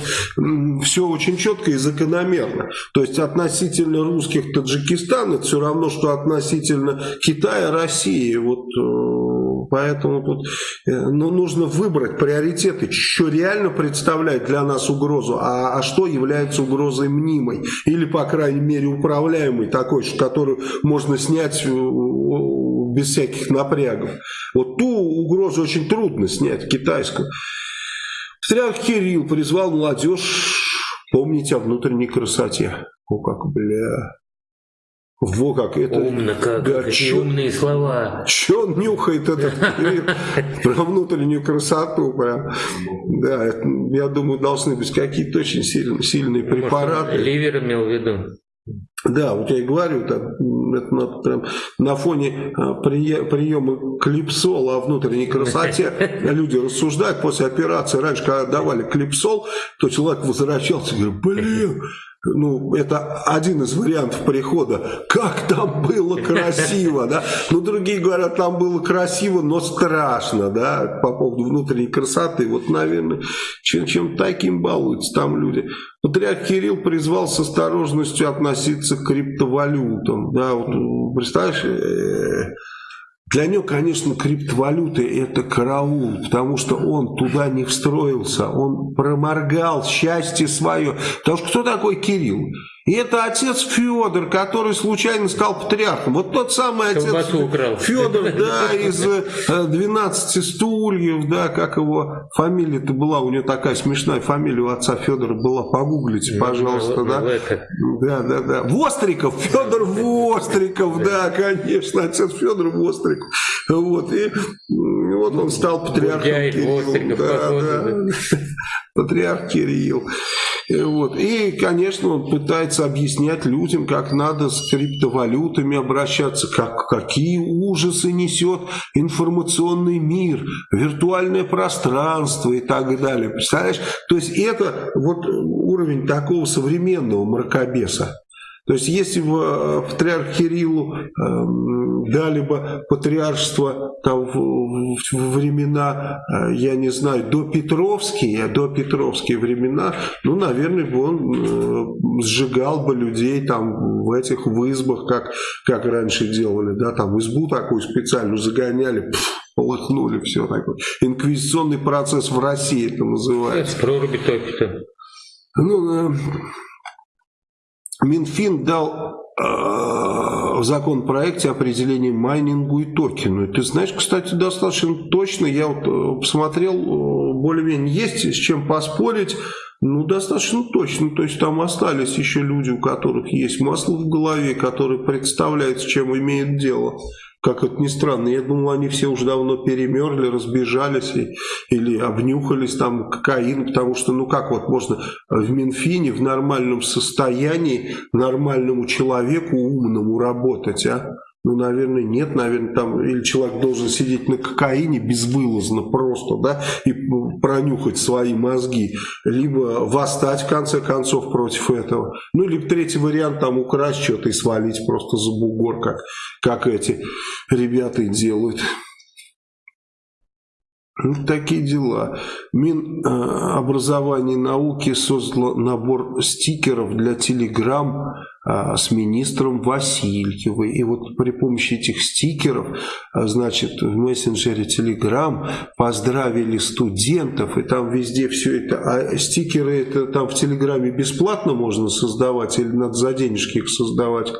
все очень четко и закономерно. То есть относительно русских Таджикистан это все равно, что относительно Китая, России, вот э, поэтому тут э, ну, нужно выбрать приоритеты, что реально представляет для нас угрозу, а, а что является угрозой мнимой или, по крайней мере, управляемой такой, которую можно снять э, без всяких напрягов. Вот ту угрозу очень трудно снять, китайскую. Патриарх Кирилл призвал молодежь помнить о внутренней красоте. О, как, бля... Во как это... Умно как, да, какие чё, умные слова. Че он нюхает этот про внутреннюю красоту прям. Да, это, я думаю, должны быть какие-то очень сильные, сильные препараты. Может, ливер имел в виду. Да, вот я и говорю, так, это на, прям, на фоне а, приема клипсола о внутренней красоте люди рассуждают после операции. Раньше, когда давали клипсол, то человек возвращался и говорит, блин, ну, это один из вариантов прихода. Как там было красиво, да? Ну, другие говорят, там было красиво, но страшно, да, по поводу внутренней красоты. Вот, наверное, чем, чем таким балуются там люди. Патриарх Кирилл призвал с осторожностью относиться к криптовалютам, да, вот, представляешь, э, для него, конечно, криптовалюты это караул, потому что он туда не встроился, он проморгал счастье свое. Потому что кто такой Кирилл? И это отец Федор, который случайно стал патриархом. Вот тот самый отец Федор, да, из 12 э, стульев, да, как его фамилия-то была, у него такая смешная фамилия у отца Федора была, погуглите, ну, пожалуйста, ну, да. Да, да, да. Востриков, Федор Востриков, да, конечно, отец Федор Востриков. Вот, и вот он стал патриархом Кирилл. Да, да. Патриарх Кирилл. Вот. И, конечно, он пытается объяснять людям, как надо с криптовалютами обращаться, как, какие ужасы несет информационный мир, виртуальное пространство и так далее. Представляешь? То есть это вот уровень такого современного мракобеса. То есть если бы э, патриарх Кириллу э, дали бы патриаршество там, в, в времена, э, я не знаю, до Петровские, до Петровские времена, ну, наверное, бы он э, сжигал бы людей там в этих в избах, как, как раньше делали, да, там избу такую специальную загоняли, пфф, полыхнули, все такое. Инквизиционный процесс в России это называется. Это проруби топит. Ну, Минфин дал э, в законопроекте определение майнингу и токену. Ты знаешь, кстати, достаточно точно, я вот э, посмотрел, э, более-менее есть с чем поспорить, ну, достаточно точно. То есть там остались еще люди, у которых есть масло в голове, которые представляют, с чем имеют дело. Как это ни странно, я думал, они все уже давно перемерли, разбежались и, или обнюхались там кокаин, потому что, ну как вот можно в Минфине в нормальном состоянии нормальному человеку умному работать, а? Ну, наверное, нет, наверное, там или человек должен сидеть на кокаине безвылазно просто, да, и пронюхать свои мозги, либо восстать, в конце концов, против этого. Ну, либо третий вариант, там, украсть что-то и свалить просто за бугор, как, как эти ребята и делают. Ну, такие дела. Минобразование э, и науки создало набор стикеров для Телеграм с министром Васильевой. И вот при помощи этих стикеров, а, значит, в мессенджере Telegram поздравили студентов, и там везде все это. А стикеры это там в Телеграме бесплатно можно создавать или надо за денежки их создавать?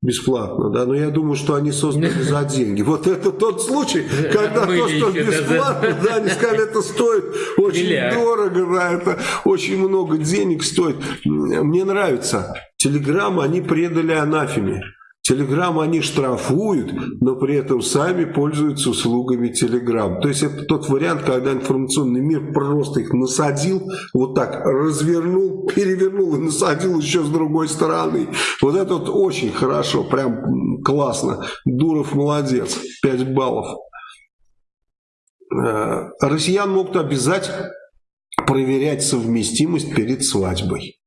Бесплатно. да. Но я думаю, что они созданы за деньги. Вот это тот случай, когда то, что бесплатно, да, они сказали, это стоит очень дорого, да, это очень много денег стоит. Мне нравится Телеграм они предали анафеме. Телеграм они штрафуют, но при этом сами пользуются услугами Телеграм. То есть это тот вариант, когда информационный мир просто их насадил, вот так развернул, перевернул и насадил еще с другой стороны. Вот это вот очень хорошо, прям классно. Дуров молодец, 5 баллов. Э, россиян могут обязать проверять совместимость перед свадьбой.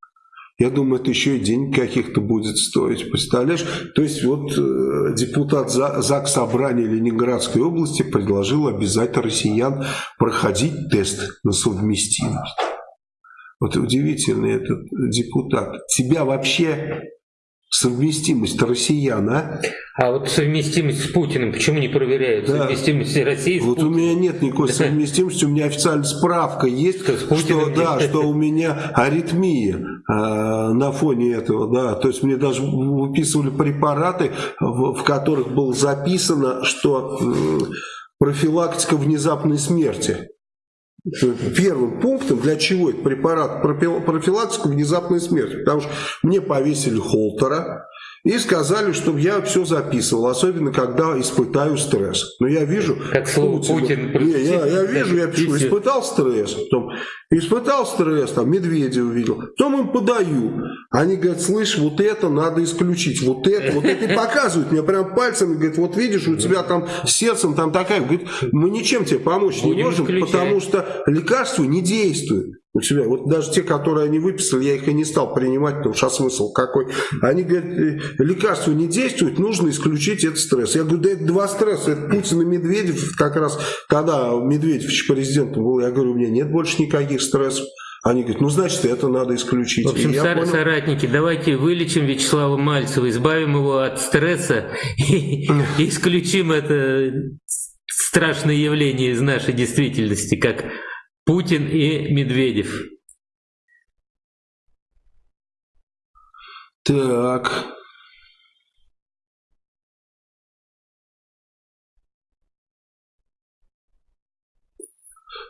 Я думаю, это еще и денег каких-то будет стоить. Представляешь? То есть вот э, депутат ЗАГС Собрания Ленинградской области предложил обязать россиян проходить тест на совместимость. Вот удивительный этот депутат. Тебя вообще совместимость россиян, а? А вот совместимость с Путиным, почему не проверяют да. совместимость России с Вот Путиным? у меня нет никакой совместимости, у меня официальная справка есть, что, что да, что у меня аритмия э, на фоне этого, да, то есть мне даже выписывали препараты, в, в которых было записано, что э, профилактика внезапной смерти. Первым пунктом, для чего это препарат профилактику внезапной смерти. Потому что мне повесили холтера, и сказали, чтобы я все записывал, особенно когда испытаю стресс. Но я вижу... Как слово Путин... Не, я, я вижу, я пишу, испытал стресс, потом испытал стресс, там, медведя увидел, потом им подаю. Они говорят, слышь, вот это надо исключить, вот это, вот это, и показывают мне прям пальцем, говорят, вот видишь, у тебя там сердцем там такая, говорит, мы ничем тебе помочь не можем, потому что лекарство не действует у себя. Вот даже те, которые они выписали, я их и не стал принимать, потому что смысл какой. Они говорят, «Э, лекарство не действует, нужно исключить этот стресс. Я говорю, да это два стресса, это Путин и Медведев, как раз когда Медведев еще президентом был, я говорю, у меня нет больше никаких стрессов. Они говорят, ну, значит, это надо исключить. В общем, сар- понял... соратники, давайте вылечим Вячеслава Мальцева, избавим его от стресса и исключим это страшное явление из нашей действительности, как Путин и Медведев. Так.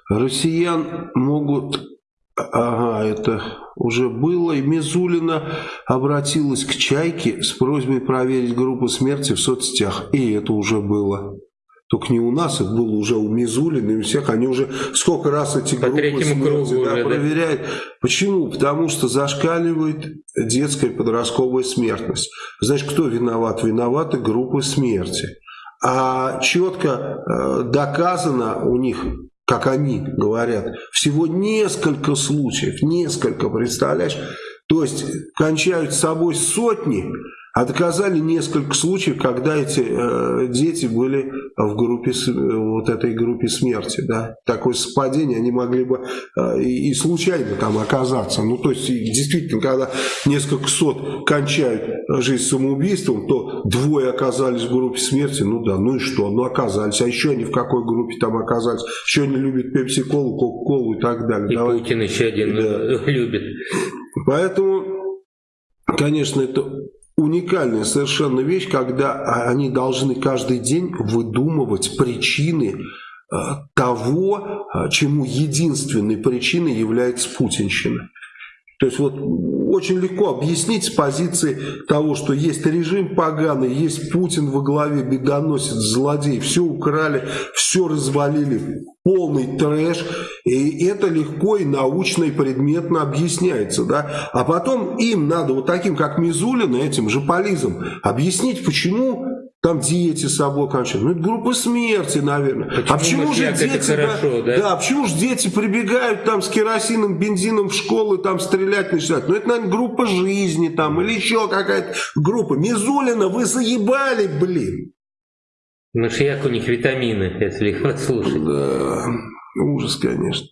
Россиян могут... Ага, это уже было. И Мизулина обратилась к Чайке с просьбой проверить группу смерти в соцсетях. И это уже было. Только не у нас, это было уже у Мизулина и у всех. Они уже сколько раз эти По группы смерти да, уже, проверяют. Да. Почему? Потому что зашкаливает детская подростковая смертность. Знаешь, кто виноват? Виноваты группы смерти. А четко э, доказано у них, как они говорят, всего несколько случаев, несколько, представляешь? То есть кончают с собой сотни, доказали несколько случаев, когда эти э, дети были в группе, вот этой группе смерти. Да? Такое совпадение, они могли бы э, и, и случайно там оказаться. Ну, то есть, действительно, когда несколько сот кончают жизнь самоубийством, то двое оказались в группе смерти, ну да, ну и что, ну оказались. А еще они в какой группе там оказались? Еще они любят пепси-колу, кока-колу и так далее. И Давай. Путин еще один да. любит. Поэтому, конечно, это уникальная совершенно вещь, когда они должны каждый день выдумывать причины э, того, э, чему единственной причиной является путинщина. То есть вот очень легко объяснить с позиции того, что есть режим поганый, есть Путин во главе, бедоносец, злодей, все украли, все развалили, полный трэш, и это легко и научно и предметно объясняется, да, а потом им надо вот таким, как Мизулина, этим же полизом, объяснить, почему там дети с собой кончают. Ну, это группа смерти, наверное. Почему а почему же дети, хорошо, да, да? да, почему же дети прибегают там с керосином, бензином в школы, там стрелять начинают? Ну, это, наверное, группа жизни там, или еще какая-то группа. Мизулина, вы заебали, блин. Машияк у них витамины, если их послушать. Да, ужас, конечно.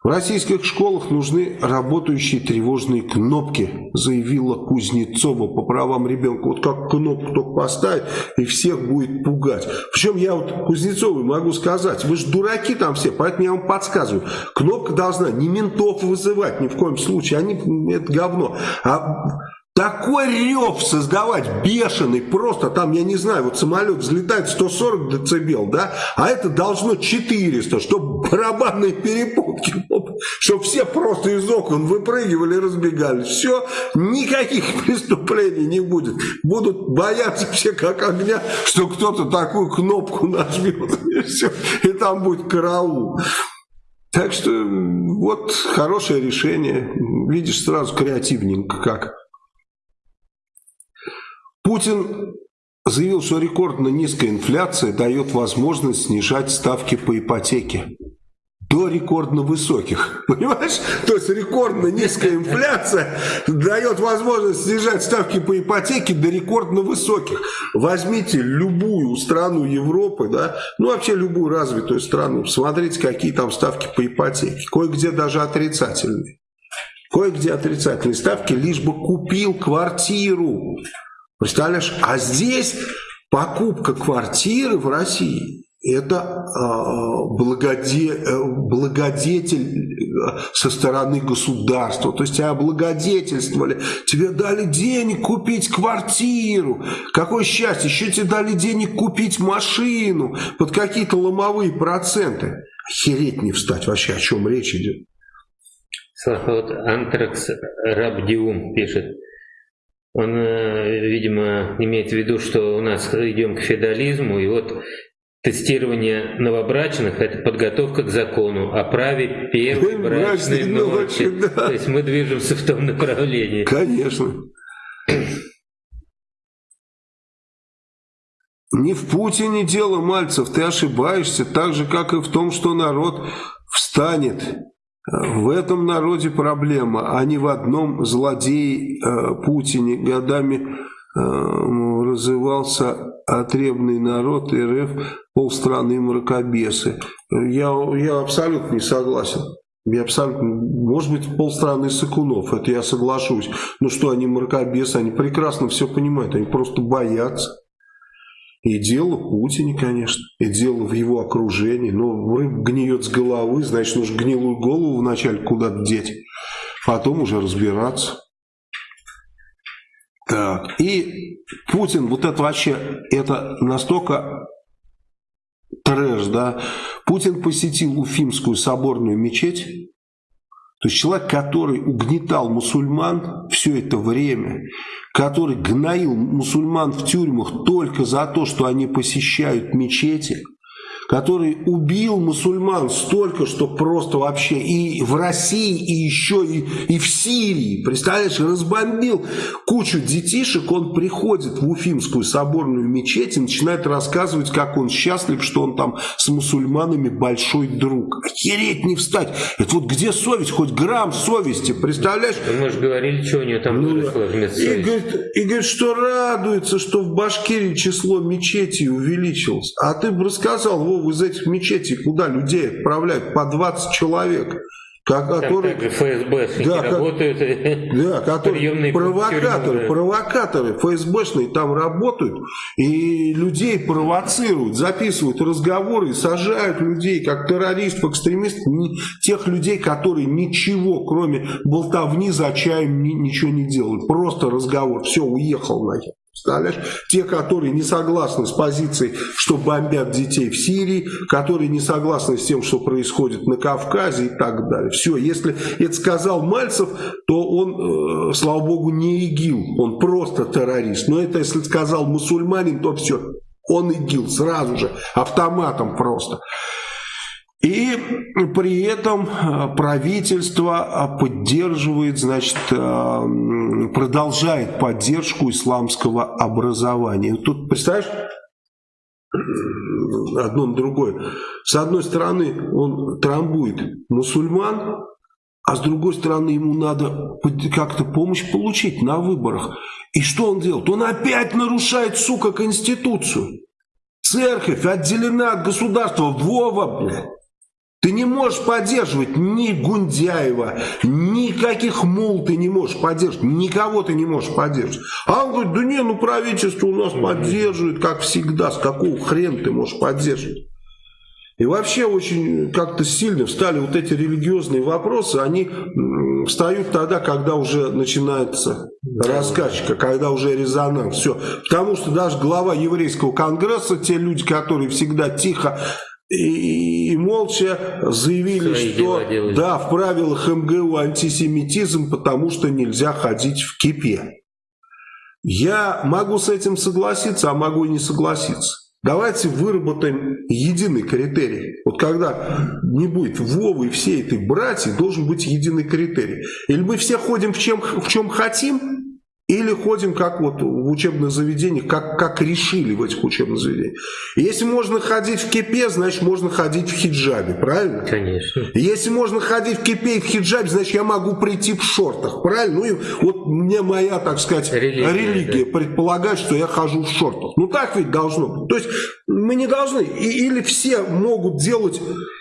В российских школах нужны работающие тревожные кнопки, заявила Кузнецова по правам ребенка. Вот как кнопку только поставить, и всех будет пугать. Причем я вот Кузнецовой могу сказать, вы же дураки там все, поэтому я вам подсказываю. Кнопка должна не ментов вызывать ни в коем случае, они это говно. А такой рев создавать бешеный, просто там, я не знаю, вот самолет взлетает 140 децибел, да, а это должно 400, чтобы барабанные перепутки, чтобы все просто из окон выпрыгивали и разбегались. Все, никаких преступлений не будет. Будут бояться все как огня, что кто-то такую кнопку нажмет, и все, и там будет караул. Так что вот хорошее решение. Видишь, сразу креативненько как. Путин заявил, что рекордно низкая инфляция дает возможность снижать ставки по ипотеке до рекордно высоких. Понимаешь? То есть рекордно низкая инфляция дает возможность снижать ставки по ипотеке до рекордно высоких. Возьмите любую страну Европы, да, ну вообще любую развитую страну, посмотрите, какие там ставки по ипотеке. Кое-где даже отрицательные. Кое-где отрицательные ставки, лишь бы купил квартиру. Представляешь? А здесь покупка квартиры в России это э, благоде, э, благодетель э, со стороны государства. То есть тебя облагодетельствовали, тебе дали денег купить квартиру. Какое счастье, еще тебе дали денег купить машину под какие-то ломовые проценты. Охереть не встать. Вообще, о чем речь идет? Слава, вот Антракс Рабдиум пишет. Он, э, видимо, имеет в виду, что у нас идем к феодализму, и вот тестирование новобрачных – это подготовка к закону о праве первой брачной ночи. ночи да. То есть мы движемся в том направлении. Конечно. Не в Путине дело, Мальцев, ты ошибаешься, так же, как и в том, что народ встанет. В этом народе проблема, а не в одном злодее э, Путине годами э, развивался отребный народ РФ, полстраны мракобесы. Я, я абсолютно не согласен. Я абсолютно, может быть, полстраны сыкунов, это я соглашусь. Ну что, они мракобесы, они прекрасно все понимают, они просто боятся. И дело в Путине, конечно, и дело в его окружении. Но рыба гниет с головы, значит, нужно гнилую голову вначале куда-то деть, потом уже разбираться. Так, и Путин, вот это вообще, это настолько трэш, да. Путин посетил Уфимскую соборную мечеть, то есть человек, который угнетал мусульман все это время, который гноил мусульман в тюрьмах только за то, что они посещают мечети – который убил мусульман столько, что просто вообще и в России, и еще и, и в Сирии, представляешь, разбомбил кучу детишек, он приходит в Уфимскую соборную мечеть и начинает рассказывать, как он счастлив, что он там с мусульманами большой друг. Охереть не встать. Это вот где совесть, хоть грамм совести, представляешь? Ну, мы же говорили, что у него там ну, выросло вместо и говорит, и говорит, что радуется, что в Башкирии число мечетей увеличилось. А ты бы рассказал, Вова, из этих мечетей куда людей отправляют? По 20 человек. Которые, там ФСБ да, работают. Да, которые провокаторы, провокаторы ФСБшные там работают и людей провоцируют, записывают разговоры, сажают людей как террористов, экстремистов, тех людей, которые ничего, кроме болтовни за чаем ничего не делают. Просто разговор, все, уехал нахер. Представляешь? Те, которые не согласны с позицией, что бомбят детей в Сирии, которые не согласны с тем, что происходит на Кавказе и так далее. Все, если это сказал Мальцев, то он, э, слава богу, не ИГИЛ, он просто террорист. Но это если сказал мусульманин, то все, он ИГИЛ сразу же, автоматом просто. И при этом э, правительство э, поддерживает, значит, э, продолжает поддержку исламского образования. Тут, представляешь, одно на другое. С одной стороны, он трамбует мусульман, а с другой стороны, ему надо как-то помощь получить на выборах. И что он делает? Он опять нарушает, сука, Конституцию. Церковь отделена от государства. Вова, блядь. Ты не можешь поддерживать ни Гундяева, никаких мул ты не можешь поддерживать, никого ты не можешь поддерживать. А он говорит, да не, ну правительство у нас поддерживает, как всегда, с какого хрена ты можешь поддерживать? И вообще очень как-то сильно встали вот эти религиозные вопросы, они встают тогда, когда уже начинается раскачка, когда уже резонанс. Все. Потому что даже глава еврейского конгресса, те люди, которые всегда тихо и, и молча заявили, Свои что да, в правилах МГУ антисемитизм, потому что нельзя ходить в кипе. Я могу с этим согласиться, а могу и не согласиться. Давайте выработаем единый критерий. Вот когда не будет Вовы и всей этой братьи, должен быть единый критерий. Или мы все ходим в чем, в чем хотим, или ходим, как вот в учебных заведениях, как, как решили в этих учебных заведениях. Если можно ходить в кипе, значит можно ходить в хиджабе, правильно? Конечно. Если можно ходить в кипе и в хиджабе, значит я могу прийти в шортах, правильно? Ну и вот мне моя, так сказать, религия, религия да. предполагает, что я хожу в шортах. Ну так ведь должно быть. То есть мы не должны, или все могут делать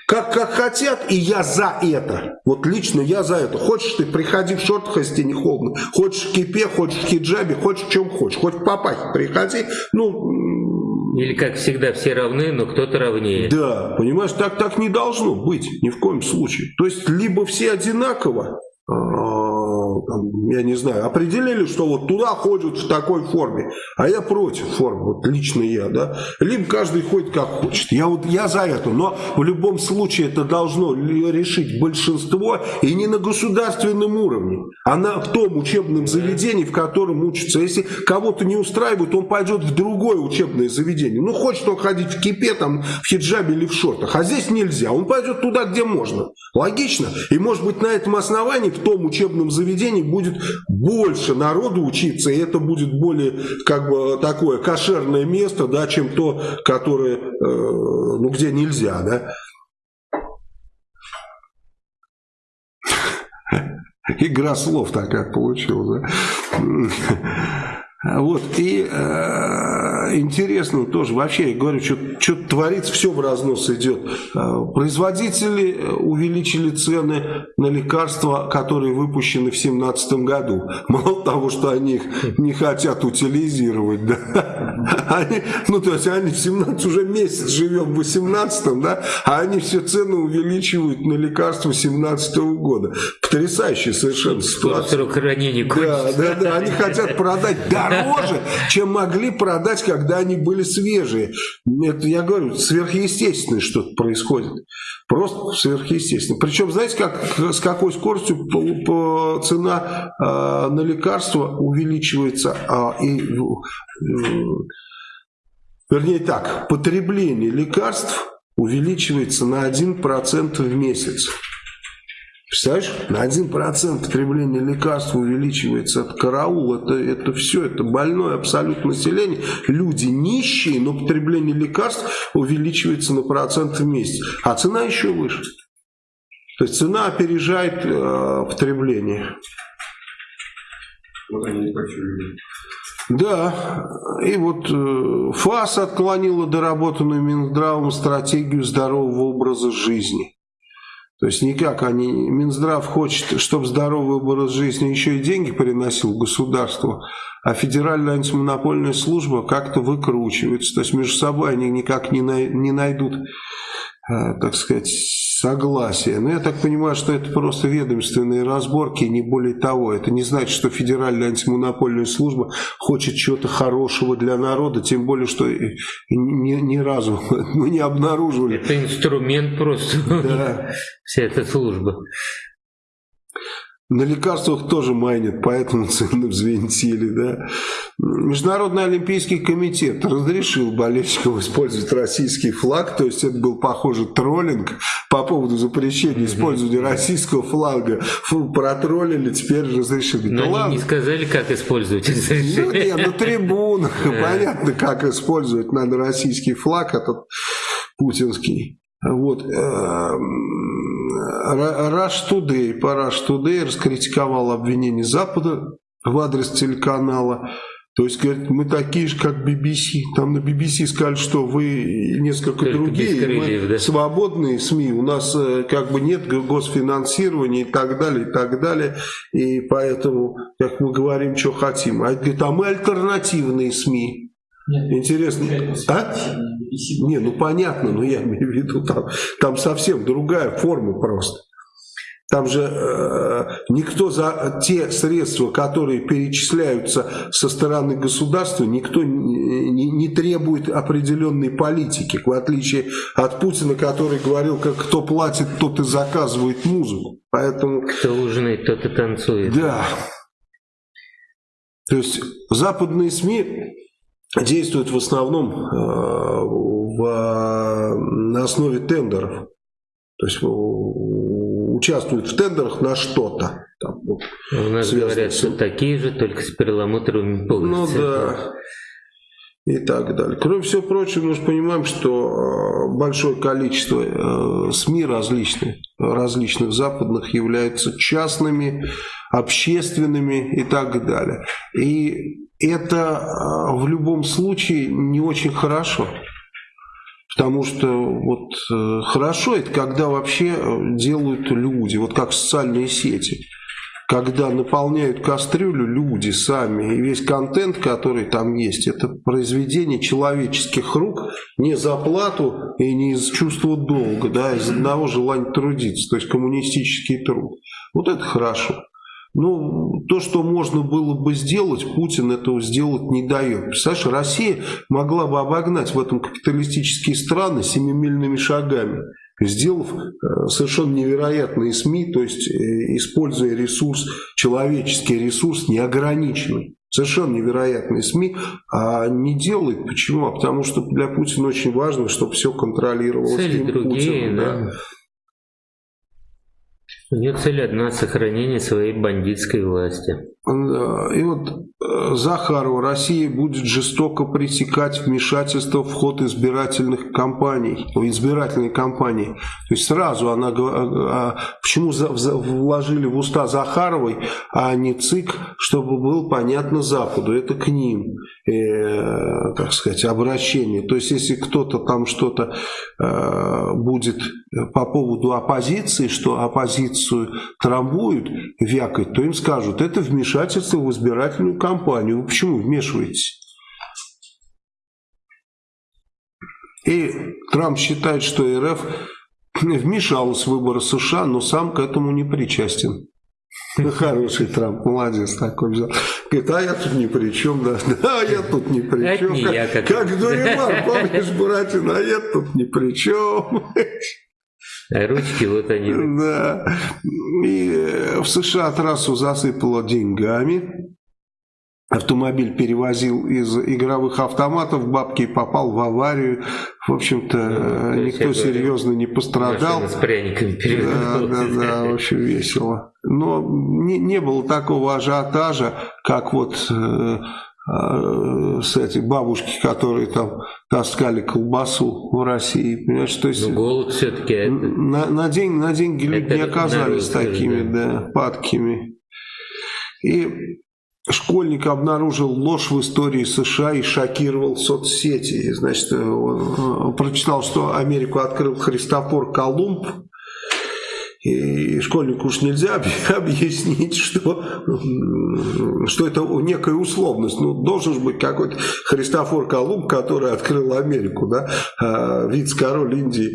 как, как хотят, и я за это. Вот лично я за это. Хочешь ты, приходи в шортах, если не холодно. Хочешь в кипе, хочешь в хиджабе, хочешь в чем хочешь. Хоть в папахе приходи. Ну, Или, как всегда, все равны, но кто-то равнее. Да, понимаешь, так, так не должно быть ни в коем случае. То есть, либо все одинаково, там, я не знаю, определили, что вот туда ходят в такой форме, а я против формы, вот лично я, да, либо каждый ходит как хочет. Я вот я за это, но в любом случае это должно решить большинство и не на государственном уровне, а на в том учебном заведении, в котором учатся. Если кого-то не устраивает, он пойдет в другое учебное заведение. Ну, хочет он ходить в кипе, там, в хиджабе или в шортах, а здесь нельзя. Он пойдет туда, где можно. Логично. И может быть на этом основании в том учебном заведении будет больше народу учиться, и это будет более как бы такое кошерное место, да, чем то, которое, э, ну, где нельзя, да. Игра слов такая получилась, да? Вот, и э, интересно тоже, вообще, я говорю, что творится, все в разнос идет. Э, производители э, увеличили цены на лекарства, которые выпущены в 2017 году. Мало того, что они их не хотят утилизировать, да, они, ну, то есть они в 17 уже месяц живем в 18 да, а они все цены увеличивают на лекарства 17 года. Потрясающая совершенно ситуация. Да, да, да, они хотят продать дороже, чем могли продать, когда они были свежие. Это, я говорю, сверхъестественное что-то происходит. Просто сверхъестественно. Причем, знаете, как, с какой скоростью цена э, на лекарства увеличивается, э, и, э, вернее так, потребление лекарств увеличивается на 1% в месяц. Представляешь, на 1% потребление лекарств увеличивается. Это караул, это, это все, это больное абсолютно население. Люди нищие, но потребление лекарств увеличивается на процент в месяц. А цена еще выше. То есть цена опережает э, потребление. Вот они почуяли. Да, и вот э, ФАС отклонила доработанную Минздравом стратегию здорового образа жизни. То есть никак они, Минздрав хочет, чтобы здоровый образ жизни еще и деньги приносил государству, а Федеральная антимонопольная служба как-то выкручивается. То есть между собой они никак не, най, не найдут, так сказать, согласия. Но я так понимаю, что это просто ведомственные разборки, не более того. Это не значит, что Федеральная антимонопольная служба хочет чего-то хорошего для народа, тем более, что ни, ни разу мы не обнаруживали. Это инструмент просто, да. вся эта служба. На лекарствах тоже майнят, поэтому цены взвинтили. Да? Международный олимпийский комитет разрешил болельщикам использовать российский флаг, то есть это был, похоже, троллинг по поводу запрещения использования российского флага. Фу, протроллили, теперь разрешили. Но ну, они ладно. не сказали, как использовать Ну нет, на трибунах понятно, как использовать надо российский флаг, этот путинский. Вот. Rush Today, по Rush Today раскритиковал обвинение Запада в адрес телеканала. То есть, говорит, мы такие же, как BBC. Там на BBC сказали, что вы несколько Только другие, крыльев, мы да? свободные СМИ. У нас э, как бы нет госфинансирования и так далее, и так далее. И поэтому, как мы говорим, что хотим. А говорит, а мы альтернативные СМИ. Нет, Интересно. А? Не, ну понятно, но я имею в виду, там, там совсем другая форма просто. Там же э, никто за те средства, которые перечисляются со стороны государства, никто не, не, не требует определенной политики, в отличие от Путина, который говорил, как кто платит, тот и заказывает музыку. Поэтому... Кто ужинает, тот и танцует. Да. То есть западные СМИ действуют в основном э, в, на основе тендеров. То есть участвуют в тендерах на что-то. Вот, У нас говорят, с... что такие же, только с перламутровыми полосами. Ну да. И так далее. Кроме всего прочего, мы же понимаем, что э, большое количество э, СМИ различных, различных западных являются частными, общественными и так далее. И это э, в любом случае не очень хорошо. Потому что вот э, хорошо это когда вообще э, делают люди, вот как социальные сети. Когда наполняют кастрюлю люди сами, и весь контент, который там есть, это произведение человеческих рук не за плату и не из чувства долга, да, из одного желания трудиться, то есть коммунистический труд. Вот это хорошо. Ну, то, что можно было бы сделать, Путин этого сделать не дает. Представляешь, Россия могла бы обогнать в этом капиталистические страны семимильными шагами, сделав э, совершенно невероятные СМИ, то есть э, используя ресурс, человеческий ресурс неограниченный. Совершенно невероятные СМИ, а не делает. Почему? А потому что для Путина очень важно, чтобы все контролировалось Цели другие, Путиным. Да. У нее цель одна – сохранение своей бандитской власти. И вот э, Захарова, Россия будет жестоко пресекать вмешательство в ход избирательных кампаний, избирательной кампании. То есть сразу она, а, почему вложили в уста Захаровой, а не ЦИК, чтобы было понятно Западу, это к ним, э, как сказать, обращение. То есть если кто-то там что-то э, будет по поводу оппозиции, что оппозицию трамбуют, вякать, то им скажут, это вмешательство вмешательство в избирательную кампанию. Вы почему вмешиваетесь? И Трамп считает, что РФ вмешалась в выборы США, но сам к этому не причастен. Хороший Трамп, молодец такой взял. Говорит, а я тут ни при чем, да, да, я тут ни при чем. Как, я, как... как Дуримар, помнишь, Буратино, а я тут ни при чем. Ручки вот они. Да. И э, в США трассу засыпало деньгами. Автомобиль перевозил из игровых автоматов бабки и попал в аварию. В общем-то, ну, никто серьезно не пострадал. С пряниками да, да, да, очень весело. Но не, не было такого ажиотажа, как вот э, с этих бабушки, которые там таскали колбасу в России. Понимаешь, то есть ну, голод все-таки на, на, день, на деньги люди не оказались народ, такими да. Да, падкими. И школьник обнаружил ложь в истории США и шокировал соцсети. Значит, он прочитал, что Америку открыл Христофор Колумб, и школьнику уж нельзя объяснить, что, что это некая условность. Ну, должен же быть какой-то Христофор Колумб, который открыл Америку, да, а, вице-король Индии.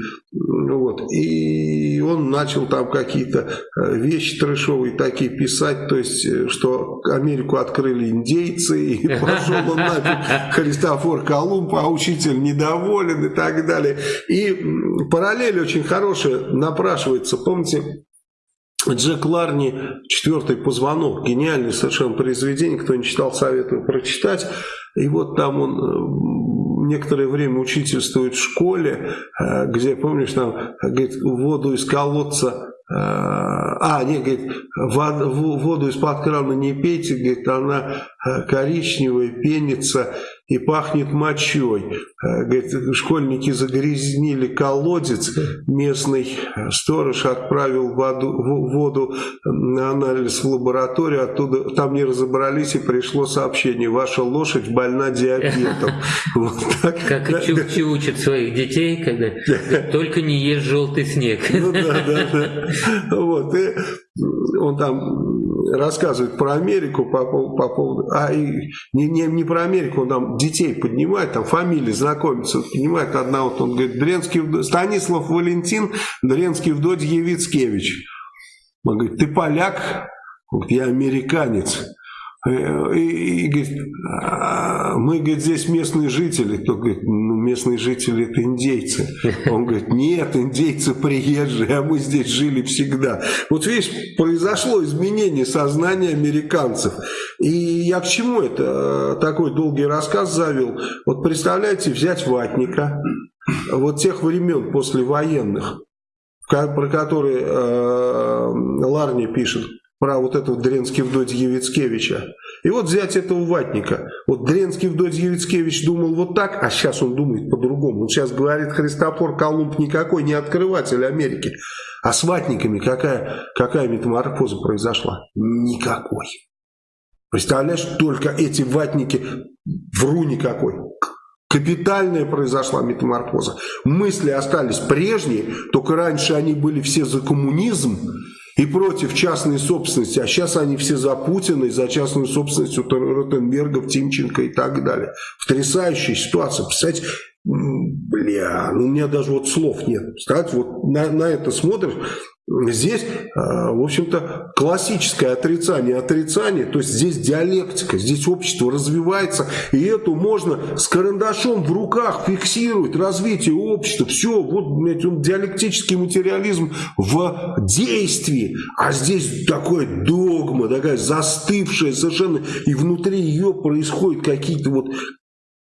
Вот. И он начал там какие-то э, вещи трэшовые такие писать, то есть, э, что Америку открыли индейцы, и пошел он нафиг Христофор Колумб, а учитель недоволен и так далее. И параллель очень хорошая напрашивается. Помните, Джек Ларни «Четвертый позвонок», гениальное совершенно произведение, кто не читал, советую прочитать. И вот там он э, некоторое время учительствует в школе, э, где, помнишь, там говорит, воду из колодца э, а, нет, говорит, воду из-под крана не пейте, говорит, она коричневая, пенится, и пахнет мочой. Э, говорит, школьники загрязнили колодец, местный сторож отправил воду, воду на анализ в лабораторию, оттуда там не разобрались и пришло сообщение, ваша лошадь больна диабетом. Как и учат своих детей, когда только не ешь желтый снег. Ну да, да, да. Вот, и он там рассказывает про Америку по, по поводу, а и не, не, не про Америку, он там детей поднимает, там фамилии знакомится, поднимает одна, вот он говорит, Дренский, Станислав Валентин, Дренский Вдодь Евицкевич. Он говорит, ты поляк? Он я американец. Э, и, и говорит, «А, мы, говорит, здесь местные жители. Кто говорит, местные жители это индейцы. Он говорит, нет, индейцы приезжие, а мы здесь жили всегда. Вот видишь, произошло изменение сознания американцев. И я к чему это такой долгий рассказ завел? Вот представляете, взять ватника, вот тех времен послевоенных, про которые э, Ларни пишет, про вот этого Дренский вдовь Евицкевича. И вот взять этого ватника. Вот Дренский вдовь Евицкевич думал вот так, а сейчас он думает по-другому. Он сейчас говорит, Христофор Колумб никакой не открыватель Америки. А с ватниками какая, какая метаморфоза произошла? Никакой. Представляешь, только эти ватники, вру никакой. Капитальная произошла метаморфоза. Мысли остались прежние, только раньше они были все за коммунизм, и против частной собственности, а сейчас они все за Путина и за частную собственность у Ротенбергов, Тимченко и так далее. Потрясающая ситуация. Представляете, бля, ну у меня даже вот слов нет. Кстати, вот на, на это смотришь, Здесь, а, в общем-то, классическое отрицание отрицание, то есть здесь диалектика, здесь общество развивается, и эту можно с карандашом в руках фиксировать, развитие общества, все, вот блядь, он диалектический материализм в действии, а здесь такое догма, такая застывшая совершенно, и внутри ее происходят какие-то вот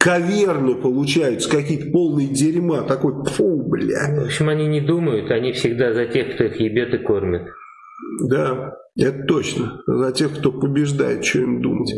каверны получаются, какие-то полные дерьма, такой, фу, бля. В общем, они не думают, они всегда за тех, кто их ебет и кормит. Да, это точно. За тех, кто побеждает, что им думать.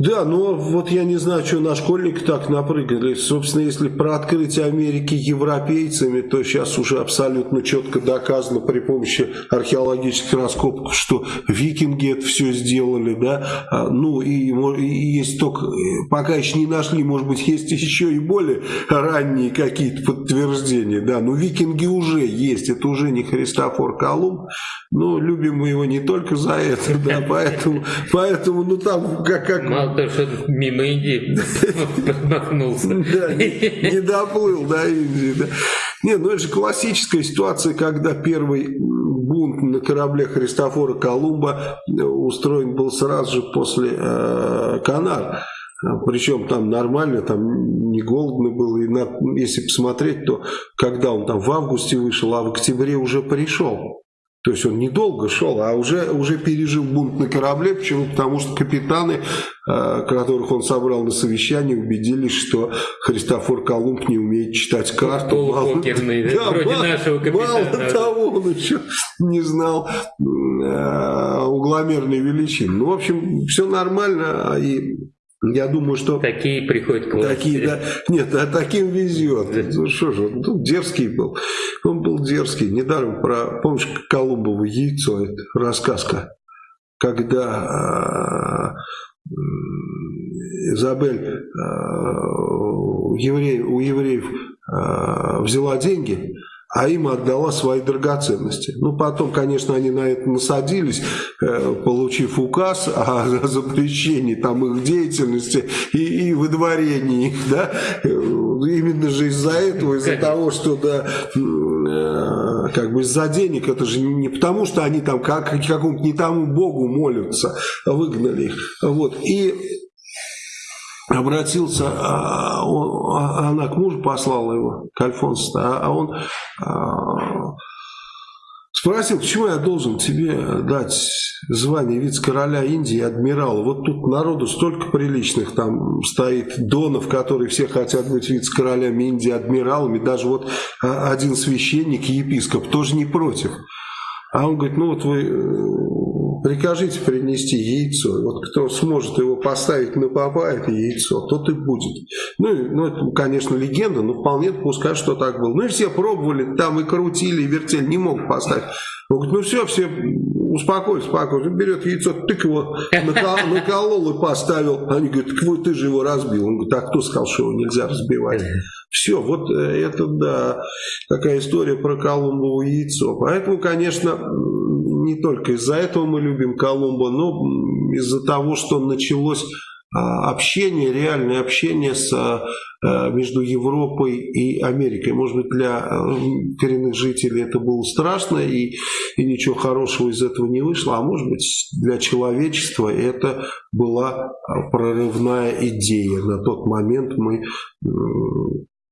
Да, но вот я не знаю, что на школьник так напрыгали. Собственно, если про открытие Америки европейцами, то сейчас уже абсолютно четко доказано при помощи археологических раскопок, что викинги это все сделали, да. А, ну и, и есть только, пока еще не нашли, может быть, есть еще и более ранние какие-то подтверждения, да. Но викинги уже есть, это уже не Христофор Колумб. Но любим мы его не только за это, да, поэтому, поэтому ну там как... как Мало того, что мимо Индии промахнулся. Да, не доплыл до Индии. Да. Нет, ну это же классическая ситуация, когда первый бунт на корабле Христофора Колумба устроен был сразу же после э, Канар. Причем там нормально, там не голодно было. И на, если посмотреть, то когда он там в августе вышел, а в октябре уже пришел. То есть он недолго шел, а уже, уже пережил бунт на корабле. Почему? Потому что капитаны, э, которых он собрал на совещании, убедились, что Христофор Колумб не умеет читать карту. Полупокерный, да, вроде мало, нашего капитана. Мало того, он еще не знал э, угломерной величины. Ну, в общем, все нормально. И я думаю, что... Такие приходят к власти. Такие, да. Нет, а таким везет. Ну что же, ну, дерзкий был. Он был дерзкий. Недаром про, помнишь, Колумбово яйцо, это рассказка, когда э, Изабель э, еврей, у евреев э, взяла деньги, а им отдала свои драгоценности. Ну, потом, конечно, они на это насадились, э, получив указ о запрещении там их деятельности и, и выдворении их, да, именно же из-за этого, из-за того, что, да, э, как бы из-за денег, это же не потому, что они там как, какому-то не тому богу молятся, выгнали их, вот, и обратился, а, он, а, она к мужу послала его, к Альфонсу, а, а он спросил, почему я должен тебе дать звание вице-короля Индии и адмирала. Вот тут народу столько приличных, там стоит Донов, которые все хотят быть вице-королями Индии, адмиралами, даже вот один священник епископ тоже не против. А он говорит, ну вот вы прикажите принести яйцо. Вот кто сможет его поставить на попа, это яйцо, тот и будет. Ну, ну это, конечно, легенда, но вполне пускай, что так было. Ну и все пробовали, там и крутили, и вертели, не мог поставить. Он говорит, ну все, все успокойся, успокойся. берет яйцо, тык его накол, наколол и поставил. Они говорят, так вы, ты же его разбил. Он говорит, а кто сказал, что его нельзя разбивать? Все, вот это, да, такая история про Колумбово яйцо. Поэтому, конечно, не только из-за этого мы любим Колумба, но из-за того, что началось а, общение, реальное общение с, а, между Европой и Америкой. Может быть, для коренных жителей это было страшно и, и ничего хорошего из этого не вышло, а может быть, для человечества это была прорывная идея. На тот момент мы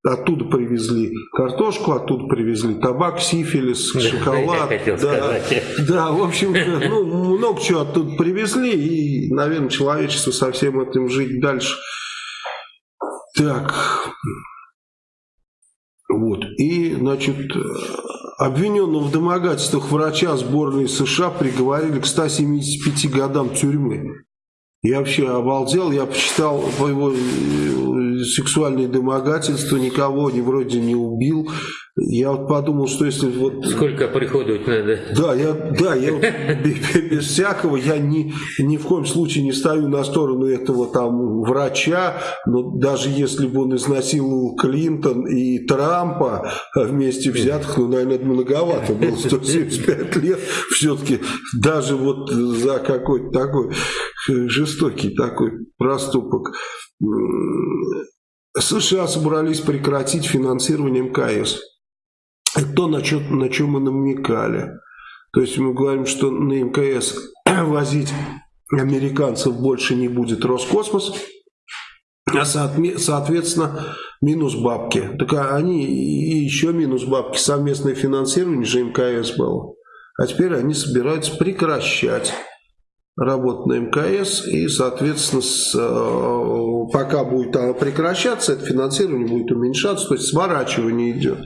Оттуда привезли картошку, оттуда привезли табак, сифилис, шоколад. Да, да, в общем, ну, много чего оттуда привезли, и, наверное, человечество со всем этим жить дальше. Так, вот, и, значит, обвиненного в домогательствах врача сборной США приговорили к 175 годам тюрьмы. Я вообще обалдел, я почитал его э, сексуальные домогательства, никого не вроде не убил. Я вот подумал, что если вот... Сколько приходовать надо? Да, я, да, я без всякого, я ни, ни в коем случае не стою на сторону этого там врача, но даже если бы он изнасиловал Клинтон и Трампа вместе взятых, ну, наверное, это многовато было, 175 лет, все-таки даже вот за какой-то такой жестокий такой проступок. США собрались прекратить финансирование МКС. Это то, на, что, на чем мы намекали. То есть мы говорим, что на МКС возить американцев больше не будет Роскосмос, а соответственно минус бабки. Так а они и еще минус бабки. Совместное финансирование же МКС было. А теперь они собираются прекращать работу на МКС и, соответственно, с, э, пока будет прекращаться, это финансирование будет уменьшаться, то есть сворачивание идет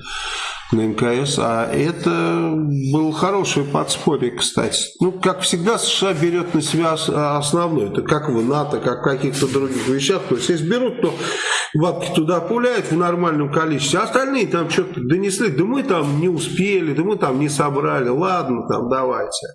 на МКС, а это был хороший подспорье, кстати. Ну, как всегда, США берет на себя основное, это как в НАТО, как в каких-то других вещах, то есть если берут, то бабки туда пуляют в нормальном количестве, остальные там что-то донесли, да мы там не успели, да мы там не собрали, ладно, там давайте.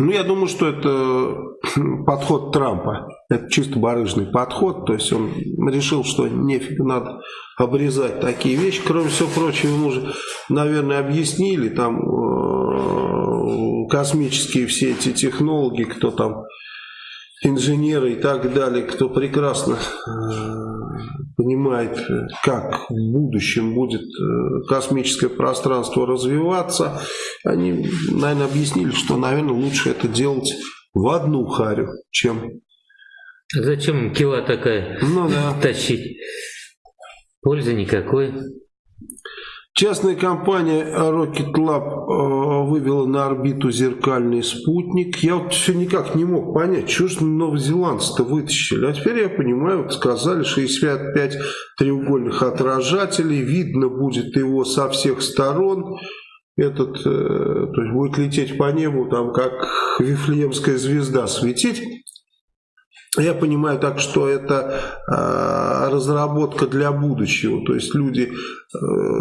Ну, я думаю, что это подход Трампа. Это чисто барыжный подход. То есть он решил, что нефиг надо обрезать такие вещи. Кроме всего прочего, ему уже, наверное, объяснили там э, космические все эти технологи, кто там инженеры и так далее, кто прекрасно э, понимает, как в будущем будет э, космическое пространство развиваться, они, наверное, объяснили, что, наверное, лучше это делать в одну харю, чем... Зачем кила такая ну, да. тащить? Пользы никакой. Частная компания Rocket Lab э, вывела на орбиту зеркальный спутник. Я вот все никак не мог понять, что же новозеландцы-то вытащили. А теперь я понимаю, вот сказали 65 треугольных отражателей, видно будет его со всех сторон. Этот, э, то есть будет лететь по небу, там как Вифлеемская звезда светить. Я понимаю так, что это э, разработка для будущего. То есть люди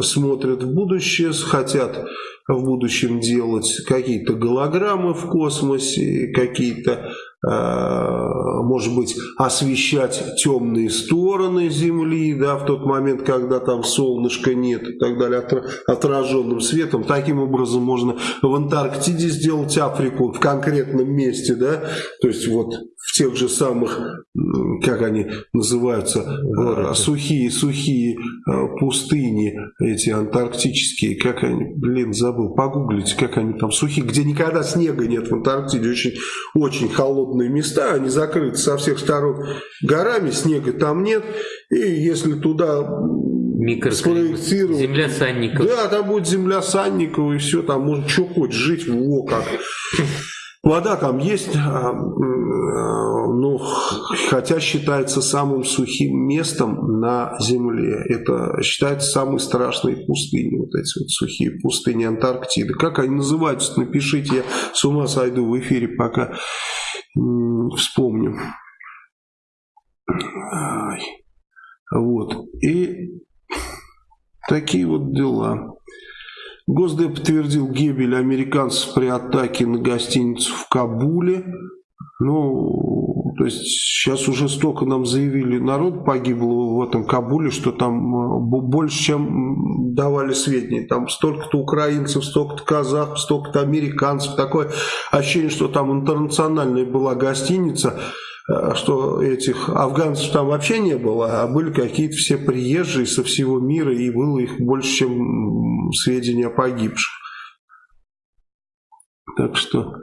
смотрят в будущее, хотят в будущем делать какие-то голограммы в космосе, какие-то Э, может быть, освещать темные стороны Земли, да, в тот момент, когда там солнышка нет и так далее, отраженным светом. Таким образом можно в Антарктиде сделать Африку в конкретном месте, да, то есть вот в тех же самых, как они называются, Городе. сухие, пустыни, эти антарктические, как они, блин, забыл, погуглите, как они там сухие, где никогда снега нет в Антарктиде, очень, очень холодные холодные места, они закрыты со всех сторон горами, снега там нет, и если туда спроектировать... Земля Санникова. Да, там будет земля Санникова, и все, там можно что хочешь жить, во как. Вода там есть, а, ну, хотя считается самым сухим местом на Земле. Это считается самой страшной пустыней, вот эти вот сухие пустыни Антарктиды. Как они называются, напишите, я с ума сойду в эфире, пока вспомню. Вот. И такие вот дела. Госдеп подтвердил гибель американцев при атаке на гостиницу в Кабуле. Ну, то есть сейчас уже столько нам заявили, народ погибло в этом Кабуле, что там э, больше, чем давали сведения. Там столько-то украинцев, столько-то казахов, столько-то американцев. Такое ощущение, что там интернациональная была гостиница, что этих афганцев там вообще не было, а были какие-то все приезжие со всего мира, и было их больше, чем сведения о погибших. Так что...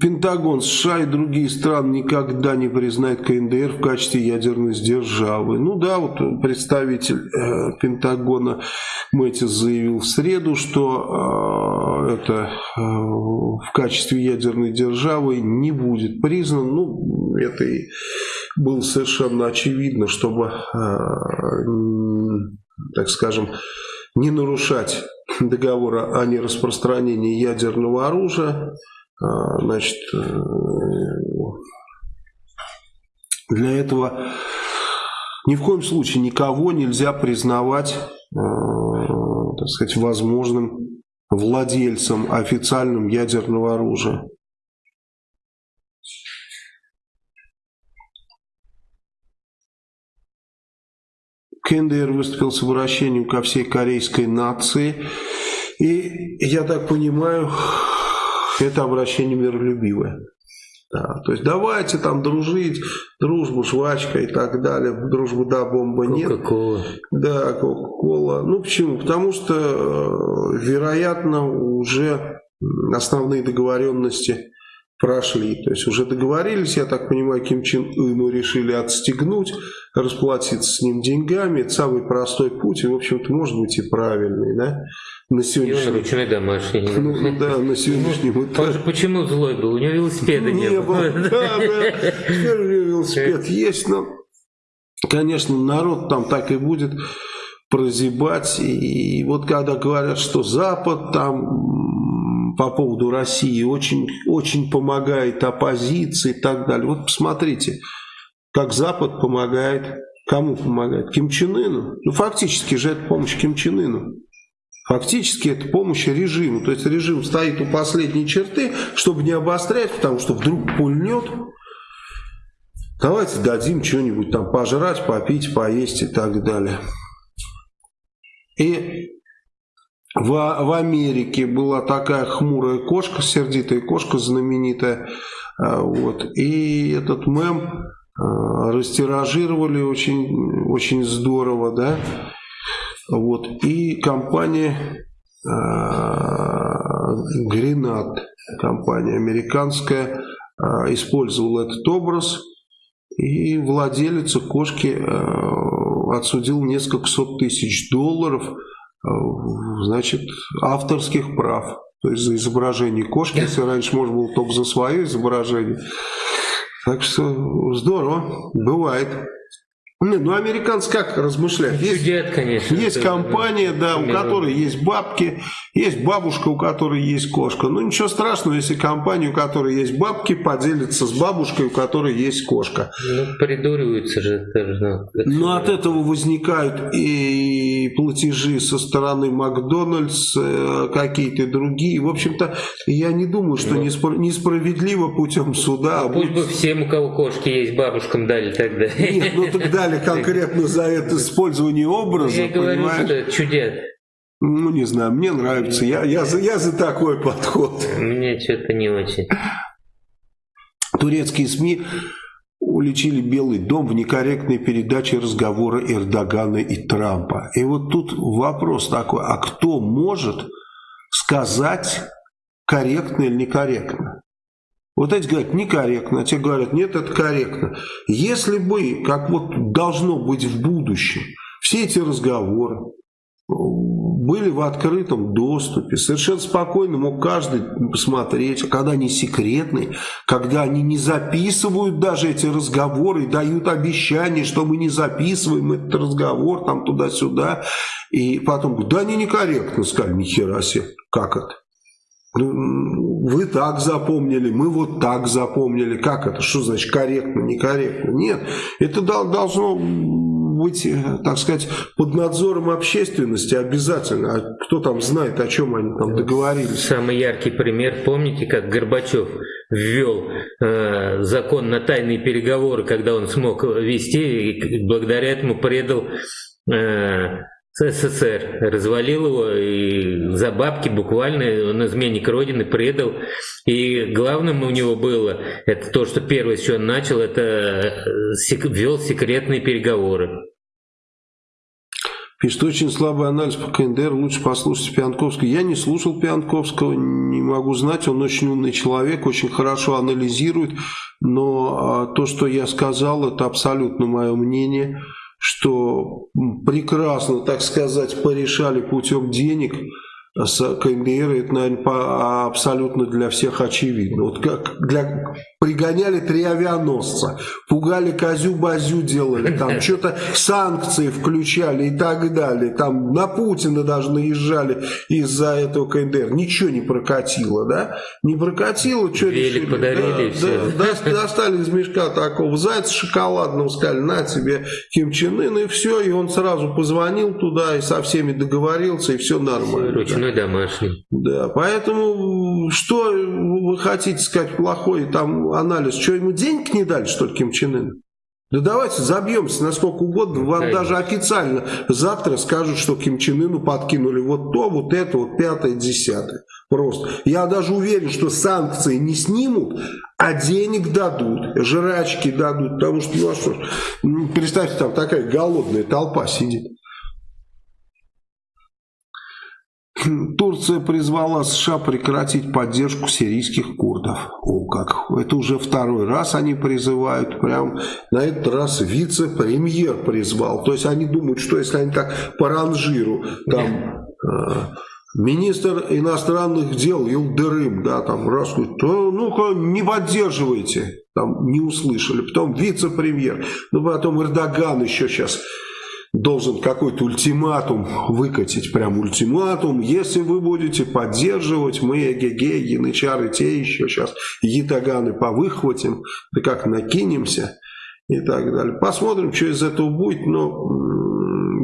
Пентагон, США и другие страны никогда не признают КНДР в качестве ядерной державы. Ну да, вот представитель э, Пентагона Мэтис заявил в среду, что э, это э, в качестве ядерной державы не будет признан. Ну, это и было совершенно очевидно, чтобы, э, так скажем, не нарушать договора о нераспространении ядерного оружия. А, значит, э, для этого ни в коем случае никого нельзя признавать, э, так сказать, возможным владельцем официальным ядерного оружия. КНДР выступил с обращением ко всей корейской нации. И я так понимаю, это обращение миролюбивое. Да, то есть давайте там дружить, дружба, жвачка и так далее. Дружба, да, бомба нет. Кока-кола. Да, Кока-кола. Ну почему? Потому что, э, вероятно, уже основные договоренности прошли. То есть уже договорились, я так понимаю, Ким Чен Ыну решили отстегнуть, расплатиться с ним деньгами. Это самый простой путь и, в общем-то, может быть и правильный, да? На сегодняшний... И он ручной домашний. Ну, да, на сегодняшнем ну, этапе. Он же почему злой был? У него велосипеда не, не было. Да, да. Него велосипед есть, но, конечно, народ там так и будет прозябать. И вот когда говорят, что Запад там по поводу России очень, очень помогает оппозиции и так далее. Вот посмотрите, как Запад помогает, кому помогает? Ким Чен Ыну. Ну, фактически же это помощь Ким Чен Ыну. Фактически это помощь режиму. То есть режим стоит у последней черты, чтобы не обострять, потому что вдруг пульнет. Давайте дадим что-нибудь там пожрать, попить, поесть и так далее. И в, в Америке была такая хмурая кошка, сердитая кошка знаменитая. А, вот. И этот мем а, растиражировали очень, очень здорово, да. Вот. И компания Гренат, компания американская, э, использовала этот образ, и владелец кошки э, отсудил несколько сот тысяч долларов значит, авторских прав. То есть за изображение кошки, если раньше можно было только за свое изображение. Так что здорово, бывает. Нет, ну американцы как размышляют? Есть, Чудят, конечно. Есть компания, да, у которой есть бабки, есть бабушка, у которой есть кошка. Ну ничего страшного, если компания, у которой есть бабки, поделится с бабушкой, у которой есть кошка. Ну придуриваются же. Тоже, ну от этого возникают и платежи со стороны Макдональдс, э, какие-то другие. В общем-то, я не думаю, что ну, несправедливо путем суда. Ну, пусть будет... бы всем, у кого кошки есть, бабушкам дали тогда. Нет, ну тогда дали конкретно за это использование образа, Я говорю, понимаешь? что чудес. Ну, не знаю, мне нравится. Я, я, за, я за такой подход. Мне что-то не очень. Турецкие СМИ уличили Белый дом в некорректной передаче разговора Эрдогана и Трампа. И вот тут вопрос такой, а кто может сказать корректно или некорректно? Вот эти говорят, некорректно, а те говорят, нет, это корректно. Если бы, как вот должно быть в будущем, все эти разговоры были в открытом доступе, совершенно спокойно мог каждый посмотреть, когда они секретные, когда они не записывают даже эти разговоры дают обещание, что мы не записываем этот разговор там туда-сюда, и потом, да они некорректно сказали, нихера себе, как это? Вы так запомнили, мы вот так запомнили. Как это? Что значит корректно, некорректно? Нет, это должно быть, э, так сказать, под надзором общественности обязательно. А кто там знает, о чем они там договорились? Самый яркий пример, помните, как Горбачев ввел э, закон на тайные переговоры, когда он смог вести, и благодаря этому предал э, СССР, развалил его и за бабки буквально, он изменник Родины предал. И главным у него было, это то, что первое, с чего он начал, это э, ввел секретные переговоры. Пишет, очень слабый анализ по КНДР, лучше послушать Пианковского. Я не слушал Пианковского, не могу знать, он очень умный человек, очень хорошо анализирует, но а, то, что я сказал, это абсолютно мое мнение – что прекрасно, так сказать, порешали путем денег с КНДР, это, наверное, абсолютно для всех очевидно. Вот как для, пригоняли три авианосца, пугали козю-базю делали, там что-то санкции включали и так далее, там на Путина даже наезжали из-за этого КНДР. Ничего не прокатило, да? Не прокатило, что решили? подарили да, да, достали из мешка такого зайца шоколадного, сказали, на тебе Ким Чен Ын, и все, и он сразу позвонил туда и со всеми договорился, и все нормально. Ручной да. домашний. Да, поэтому что вы хотите сказать плохое, там анализ, что ему денег не дали, что ли, Ким Чен Ын? Да давайте забьемся на сколько угодно. Вам Конечно. даже официально завтра скажут, что Ким Чен Ыну подкинули вот то, вот это, вот пятое, десятое. Просто. Я даже уверен, что санкции не снимут, а денег дадут, жрачки дадут. Потому что, ну а что, представьте, там такая голодная толпа сидит. Турция призвала США прекратить поддержку сирийских курдов. О, как! Это уже второй раз они призывают. Прям на этот раз вице-премьер призвал. То есть они думают, что если они так по ранжиру там... Э, министр иностранных дел Илдерым, да, там, раз, ну-ка, не поддерживайте, там, не услышали. Потом вице-премьер, ну, потом Эрдоган еще сейчас должен какой-то ультиматум выкатить, прям ультиматум, если вы будете поддерживать, мы эгеге, янычары, те еще сейчас ятаганы повыхватим, да как накинемся и так далее. Посмотрим, что из этого будет, но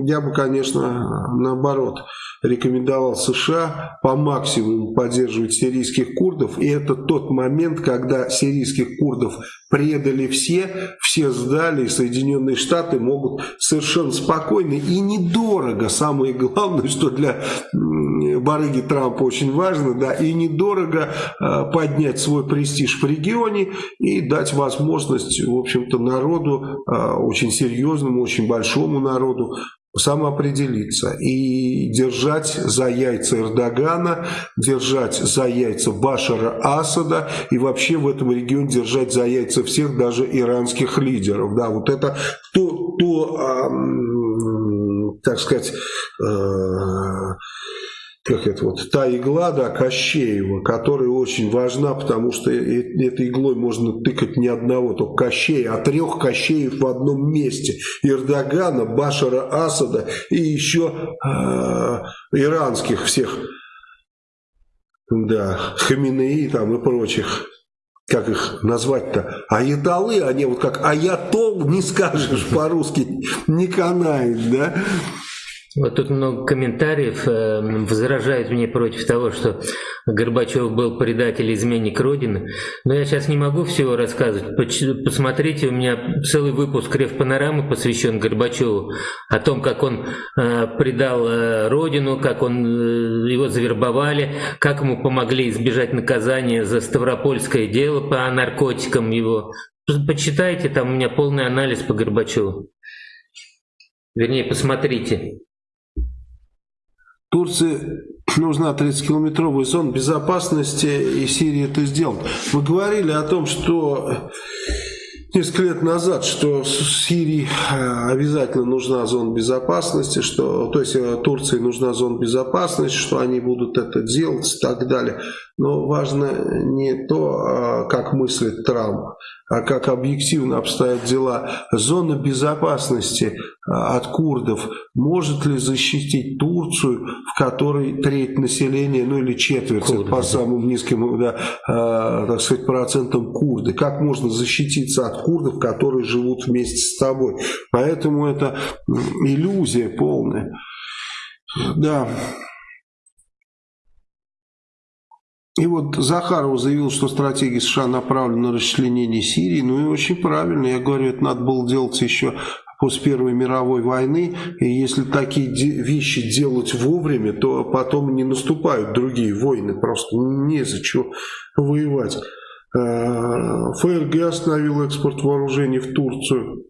я бы, конечно, наоборот, рекомендовал США по максимуму поддерживать сирийских курдов. И это тот момент, когда сирийских курдов предали все, все сдали, и Соединенные Штаты могут совершенно спокойно и недорого, самое главное, что для барыги Трампа очень важно, да, и недорого э, поднять свой престиж в регионе и дать возможность, в общем-то, народу, э, очень серьезному, очень большому народу самоопределиться и держать за яйца Эрдогана, держать за яйца Башара Асада и вообще в этом регионе держать за яйца всех, даже иранских лидеров. Да, вот это то, то э, так сказать, э, как это вот, та игла, да, Кощеева, которая очень важна, потому что этой иглой можно тыкать не одного, только Кощея, а трех Кощеев в одном месте. Эрдогана, Башара Асада и еще э, иранских всех, да, Хаминеи там и прочих. Как их назвать-то, аятолы, они вот как аятол, не скажешь по-русски, не канает, да, вот тут много комментариев э, возражают мне против того, что Горбачев был предатель, изменник Родины. Но я сейчас не могу всего рассказывать. Посмотрите, у меня целый выпуск Рев Панорамы посвящен Горбачеву. О том, как он э, предал э, Родину, как он, э, его завербовали, как ему помогли избежать наказания за Ставропольское дело по наркотикам его. Почитайте, там у меня полный анализ по Горбачеву. Вернее, посмотрите. Турции нужна 30-километровая зона безопасности, и Сирия это сделает. Вы говорили о том, что несколько лет назад, что Сирии э, обязательно нужна зона безопасности, что, то есть э, Турции нужна зона безопасности, что они будут это делать и так далее. Но важно не то, а, как мыслит Трамп, а как объективно обстоят дела. Зона безопасности а, от курдов может ли защитить Турцию, в которой треть населения, ну или четверть, Курды. по самым низким да, э, так сказать, процентам курды? Как можно защититься от курдов, которые живут вместе с тобой? Поэтому это иллюзия полная. Да. И вот Захаров заявил, что стратегия США направлена на расчленение Сирии. Ну и очень правильно. Я говорю, это надо было делать еще после Первой мировой войны. И если такие вещи делать вовремя, то потом не наступают другие войны. Просто незачем воевать. Э, ФРГ остановил экспорт вооружений в Турцию.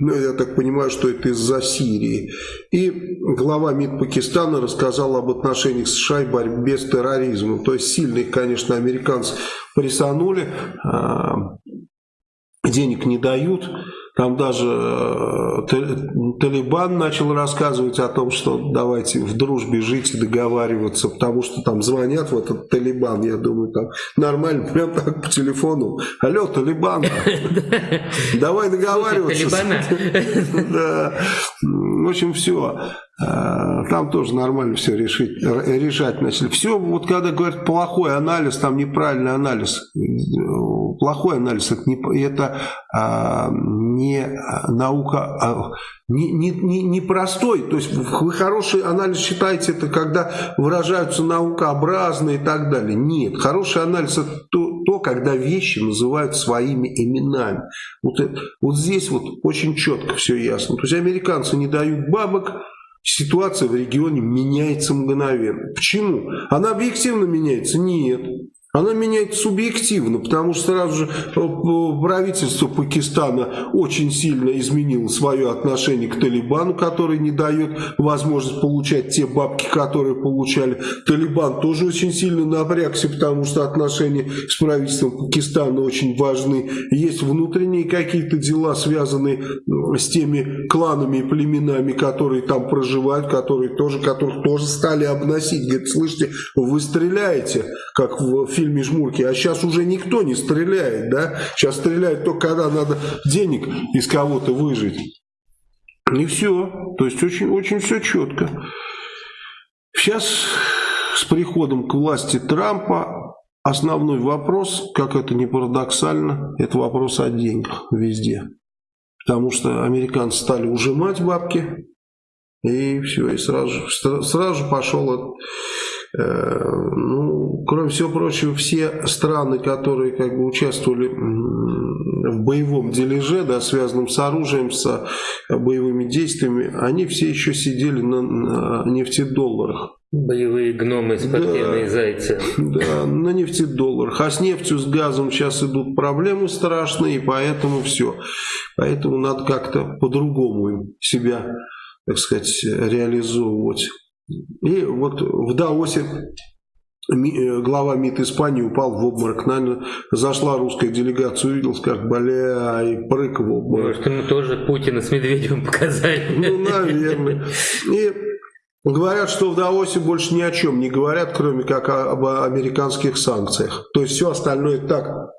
Ну, я так понимаю, что это из-за Сирии. И глава МИД Пакистана рассказал об отношениях США и борьбе с терроризмом. То есть сильно их, конечно, американцы присанули, а, денег не дают. Там даже э, Талибан начал рассказывать о том, что давайте в дружбе жить и договариваться, потому что там звонят в этот Талибан, я думаю, там нормально, прям так по телефону. Алло, Талибан, давай договариваться. В общем, все. Э, там тоже нормально все решить, решать начали. Все, вот когда говорят плохой анализ, там неправильный анализ. Плохой анализ, это не, это, а, не наука, а, не, не, не, не простой. То есть вы хороший анализ считаете, это когда выражаются наукообразно и так далее. Нет, хороший анализ это то, то когда вещи называют своими именами. Вот, это, вот здесь вот очень четко все ясно. То есть американцы не дают бабок, ситуация в регионе меняется мгновенно. Почему? Она объективно меняется? Нет. Она меняется субъективно, потому что сразу же э, правительство Пакистана очень сильно изменило свое отношение к Талибану, который не дает возможность получать те бабки, которые получали. Талибан тоже очень сильно напрягся, потому что отношения с правительством Пакистана очень важны. Есть внутренние какие-то дела, связанные с теми кланами и племенами, которые там проживают, которые тоже, которых тоже стали обносить. Говорит, слышите, вы стреляете, как в фильме «Жмурки», а сейчас уже никто не стреляет, да? Сейчас стреляют только когда надо денег из кого-то выжить. И все. То есть очень, очень все четко. Сейчас с приходом к власти Трампа основной вопрос, как это не парадоксально, это вопрос о деньгах везде. Потому что американцы стали ужимать бабки, и все, и сразу, сразу пошел Э, ну, кроме всего прочего, все страны, которые как бы участвовали в боевом дележе, да, связанном с оружием, с боевыми действиями, они все еще сидели на, нефтедолларах. Боевые гномы, спортивные да, зайцы. Да, на нефтедолларах. А с нефтью, с газом сейчас идут проблемы страшные, поэтому все. Поэтому надо как-то по-другому себя, так сказать, реализовывать. И вот в Даосе э, глава МИД Испании упал в обморок. Наверное, зашла русская делегация, увидел, как бля, и прыг в обморок. Может, ему тоже Путина с Медведевым показали. Ну, наверное. И говорят, что в Даосе больше ни о чем не говорят, кроме как об американских санкциях. То есть все остальное так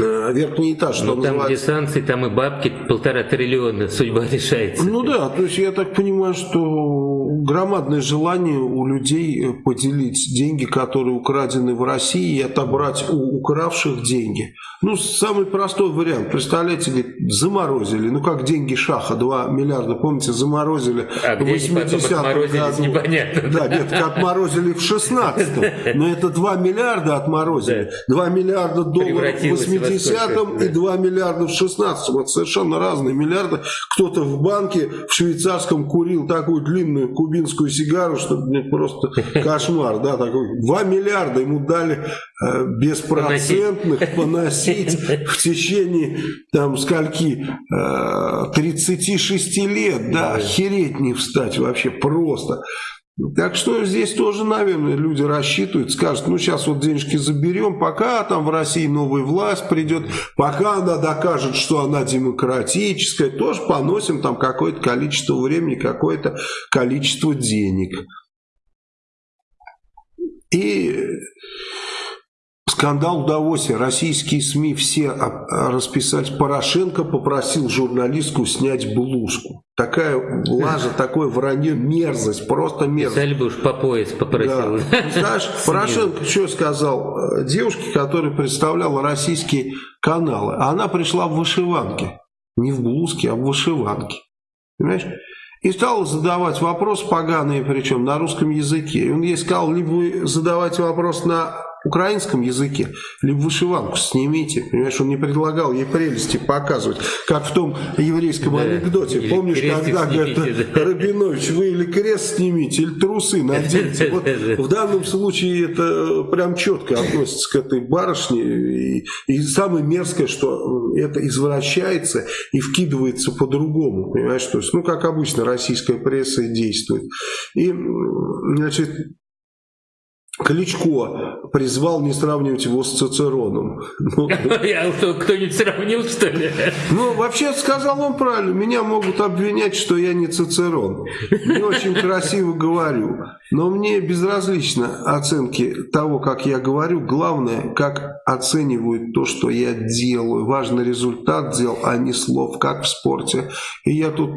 Э, верхний этаж, что ну, там, называется. где санкции, там и бабки полтора триллиона, судьба решается. Ну да, то есть я так понимаю, что громадное желание у людей э, поделить деньги, которые украдены в России, и отобрать у укравших деньги. Ну, самый простой вариант. Представляете, говорит, заморозили. Ну, как деньги Шаха, 2 миллиарда, помните, заморозили а в 80-м году. непонятно. Да, нет, отморозили в 16-м. Но это 2 миллиарда отморозили. 2 миллиарда долларов в 80-м и 2 миллиарда в 16-м. Это совершенно разные миллиарды. Кто-то в банке в швейцарском курил такую длинную кубинскую сигару, что мне просто кошмар. Да, такой. 2 миллиарда ему дали э, беспроцентных поносить носить в течение там скольки 36 э, лет, да, охереть не встать вообще просто. Так что здесь тоже, наверное, люди рассчитывают, скажут, ну сейчас вот денежки заберем, пока там в России новая власть придет, пока она докажет, что она демократическая, тоже поносим там какое-то количество времени, какое-то количество денег. И Скандал удовольствия. Российские СМИ все расписать. Порошенко попросил журналистку снять блузку. Такая лажа, такое вранье, мерзость, просто мерзость. Писали бы уж по пояс попросил. Да. Знаешь, Порошенко что сказал? Девушке, которая представляла российские каналы, она пришла в вышиванке. Не в блузке, а в вышиванке. Понимаешь? И стал задавать вопрос поганые, причем на русском языке. И он ей сказал, либо вы задавайте вопрос на украинском языке, либо вышиванку снимите. Понимаешь, он не предлагал ей прелести показывать, как в том еврейском да, анекдоте. Помнишь, когда говорит, да. Рабинович, вы или крест снимите, или трусы наденьте. Вот в данном случае это прям четко относится к этой барышне. И, и самое мерзкое, что это извращается и вкидывается по-другому. Понимаешь, то есть, ну, как обычно, российская пресса действует. И, значит, Кличко призвал не сравнивать его с Цицероном. Ну, кто-нибудь сравнил, что ли? Ну, вообще сказал он правильно. Меня могут обвинять, что я не Цицерон. Не очень красиво говорю. Но мне безразлично оценки того, как я говорю. Главное, как оценивают то, что я делаю. Важный результат дел, а не слов, как в спорте. И я тут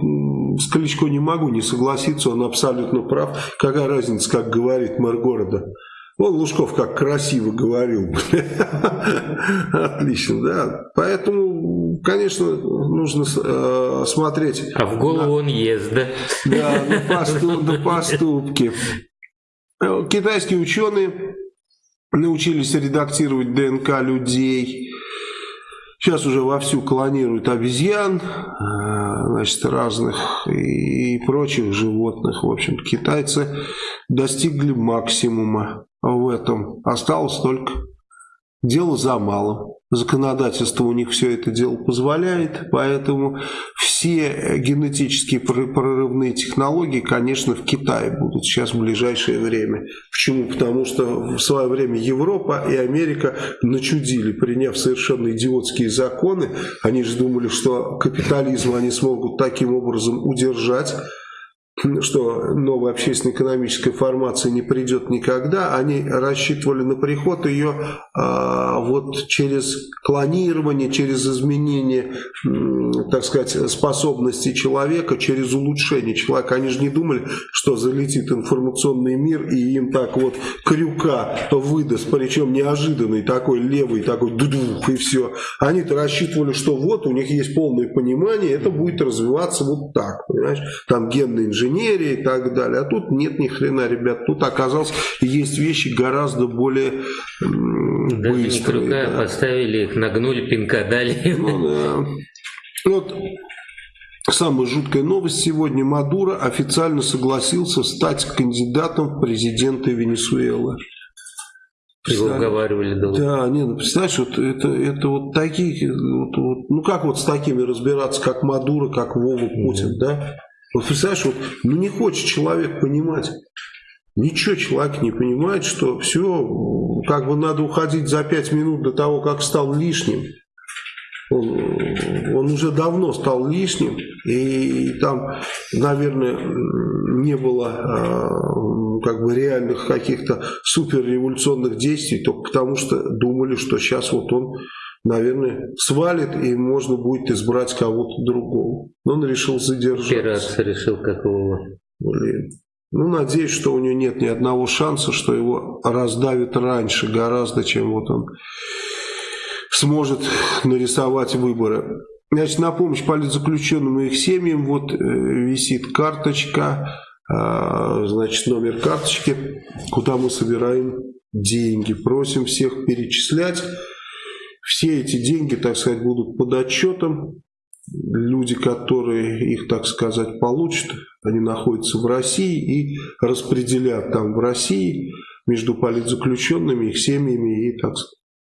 с Кличко не могу не согласиться, он абсолютно прав. Какая разница, как говорит мэр города. Вон Лужков как красиво говорил. Отлично, да. Поэтому, конечно, нужно э, смотреть. А в голову на, он ест, да? Да, на, поступ, на поступки. Э, китайские ученые научились редактировать ДНК людей. Сейчас уже вовсю клонируют обезьян. Э, значит, разных и прочих животных. В общем, китайцы достигли максимума в этом. Осталось только дело за малым. Законодательство у них все это дело позволяет, поэтому все генетические прорывные технологии, конечно, в Китае будут сейчас в ближайшее время. Почему? Потому что в свое время Европа и Америка начудили, приняв совершенно идиотские законы. Они же думали, что капитализм они смогут таким образом удержать что новая общественно-экономическая формация не придет никогда, они рассчитывали на приход ее а, вот через клонирование, через изменение, так сказать, способностей человека, через улучшение человека. Они же не думали, что залетит информационный мир и им так вот крюка выдаст, причем неожиданный такой левый, такой дудух и все. Они-то рассчитывали, что вот у них есть полное понимание, это будет развиваться вот так, понимаешь, там генная инженерия, и так далее. А тут нет ни хрена, ребят. Тут оказалось, есть вещи гораздо более Даже быстрые. Не да. поставили их, нагнули, пинка дали. Ну, да. Вот Самая жуткая новость сегодня. Мадуро официально согласился стать кандидатом в президенты Венесуэлы. Его уговаривали долго. Да, не, ну представляешь, вот это, это вот такие, вот, вот, ну как вот с такими разбираться, как Мадуро, как Вова Путин, mm да? Вот представляешь, вот, ну не хочет человек понимать. Ничего человек не понимает, что все, как бы надо уходить за пять минут до того, как стал лишним. Он, он уже давно стал лишним, и, и там, наверное, не было э, как бы реальных каких-то суперреволюционных действий, только потому что думали, что сейчас вот он наверное, свалит, и можно будет избрать кого-то другого. Но он решил задержаться. Пират решил какого. Блин. Ну, надеюсь, что у него нет ни одного шанса, что его раздавят раньше гораздо, чем вот он сможет нарисовать выборы. Значит, на помощь политзаключенным и их семьям вот э, висит карточка, э, значит, номер карточки, куда мы собираем деньги. Просим всех перечислять. Все эти деньги, так сказать, будут под отчетом. Люди, которые их, так сказать, получат, они находятся в России и распределят там в России между политзаключенными, их семьями и, так,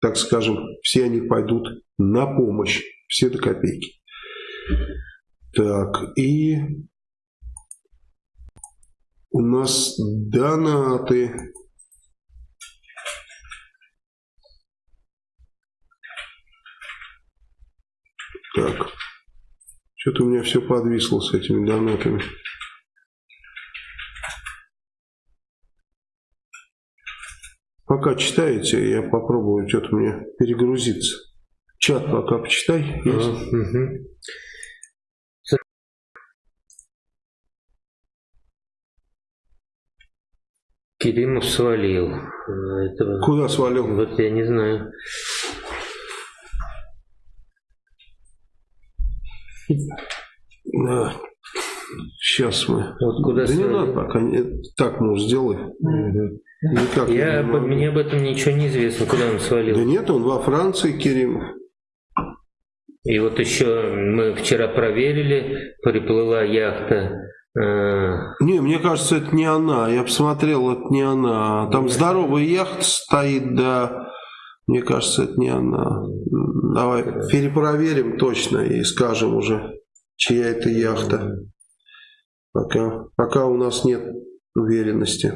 так скажем, все они пойдут на помощь, все до копейки. Так, и у нас донаты. Так. Что-то у меня все подвисло с этими донатами. Пока читаете, я попробую что-то мне перегрузиться. Чат пока почитай. Есть? Угу. Керимов свалил. Этого... Куда свалил? Вот я не знаю. Сейчас мы. Вот куда да не надо пока. Так, ну, сделай. Угу. Никак Я, об, мне об этом ничего не известно, куда он свалил. Да нет, он во Франции, Керим. И вот еще мы вчера проверили, приплыла яхта. Э... Не, мне кажется, это не она. Я посмотрел, это не она. Там здоровая яхта стоит, да. Мне кажется, это не она. Давай перепроверим точно и скажем уже, чья это яхта. Пока, пока у нас нет уверенности.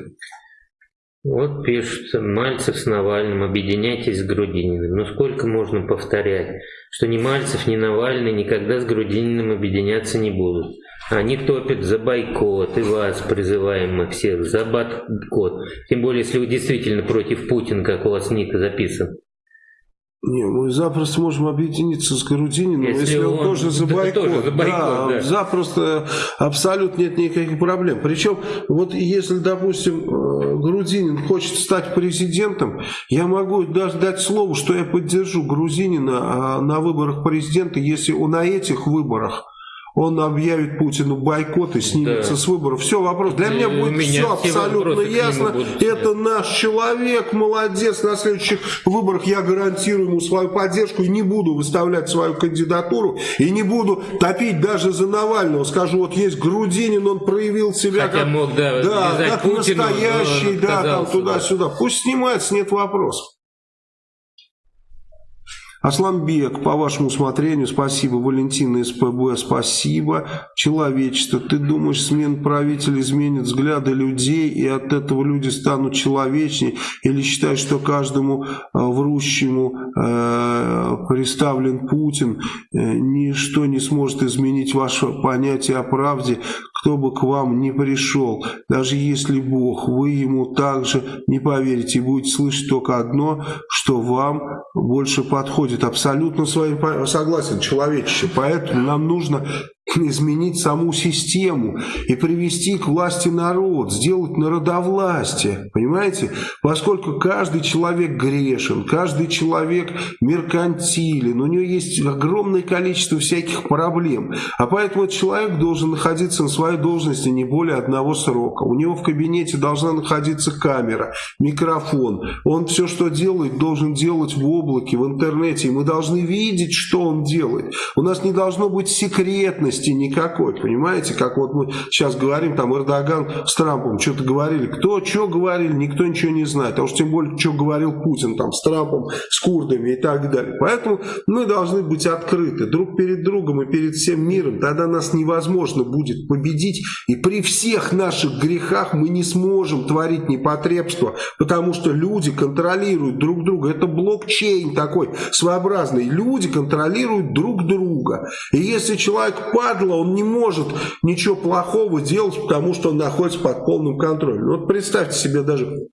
Вот пишут, Мальцев с Навальным, объединяйтесь с Грудининым. Ну сколько можно повторять, что ни Мальцев, ни Навальный никогда с Грудининым объединяться не будут. Они топят за бойкот, и вас призываем мы всех за бойкот. Тем более, если вы действительно против Путина, как у вас ник записан. Не, мы запросто можем объединиться с Грудининым, если, если он, он тоже за бойкот. Тоже за бойкот да, да. Запросто, абсолютно нет никаких проблем. Причем, вот если, допустим, э, Грудинин хочет стать президентом, я могу даже дать слово, что я поддержу Грузинина а, на выборах президента, если он на этих выборах он объявит Путину бойкот и снимется да. с выборов. Все, вопрос. Для меня будет меня все абсолютно ясно. Это наш человек, молодец. На следующих выборах я гарантирую ему свою поддержку и не буду выставлять свою кандидатуру и не буду топить даже за Навального. Скажу, вот есть Грудинин, он проявил себя Хотя как, мог, да, да, как Путину, настоящий, да, там туда-сюда. Пусть снимается, нет вопросов. Асламбек, по вашему усмотрению, спасибо. Валентина СПБ, спасибо. Человечество, ты думаешь, смен правителя изменит взгляды людей, и от этого люди станут человечнее? Или считаешь, что каждому э, врущему э, представлен Путин? Э, ничто не сможет изменить ваше понятие о правде, кто бы к вам не пришел. Даже если Бог, вы ему также не поверите будете слышать только одно, что вам больше подходит. Абсолютно с вами согласен, человечище. Поэтому нам нужно изменить саму систему и привести к власти народ, сделать народовластие, понимаете? Поскольку каждый человек грешен, каждый человек меркантилен, у него есть огромное количество всяких проблем, а поэтому человек должен находиться на своей должности не более одного срока. У него в кабинете должна находиться камера, микрофон. Он все, что делает, должен делать в облаке, в интернете, и мы должны видеть, что он делает. У нас не должно быть секретности, ответственности никакой, понимаете, как вот мы сейчас говорим, там Эрдоган с Трампом что-то говорили, кто что говорили, никто ничего не знает, а уж тем более, что говорил Путин там с Трампом, с курдами и так далее. Поэтому мы должны быть открыты друг перед другом и перед всем миром, тогда нас невозможно будет победить, и при всех наших грехах мы не сможем творить непотребство, потому что люди контролируют друг друга, это блокчейн такой своеобразный, люди контролируют друг друга, и если человек падла, он не может ничего плохого делать, потому что он находится под полным контролем. Вот представьте себе даже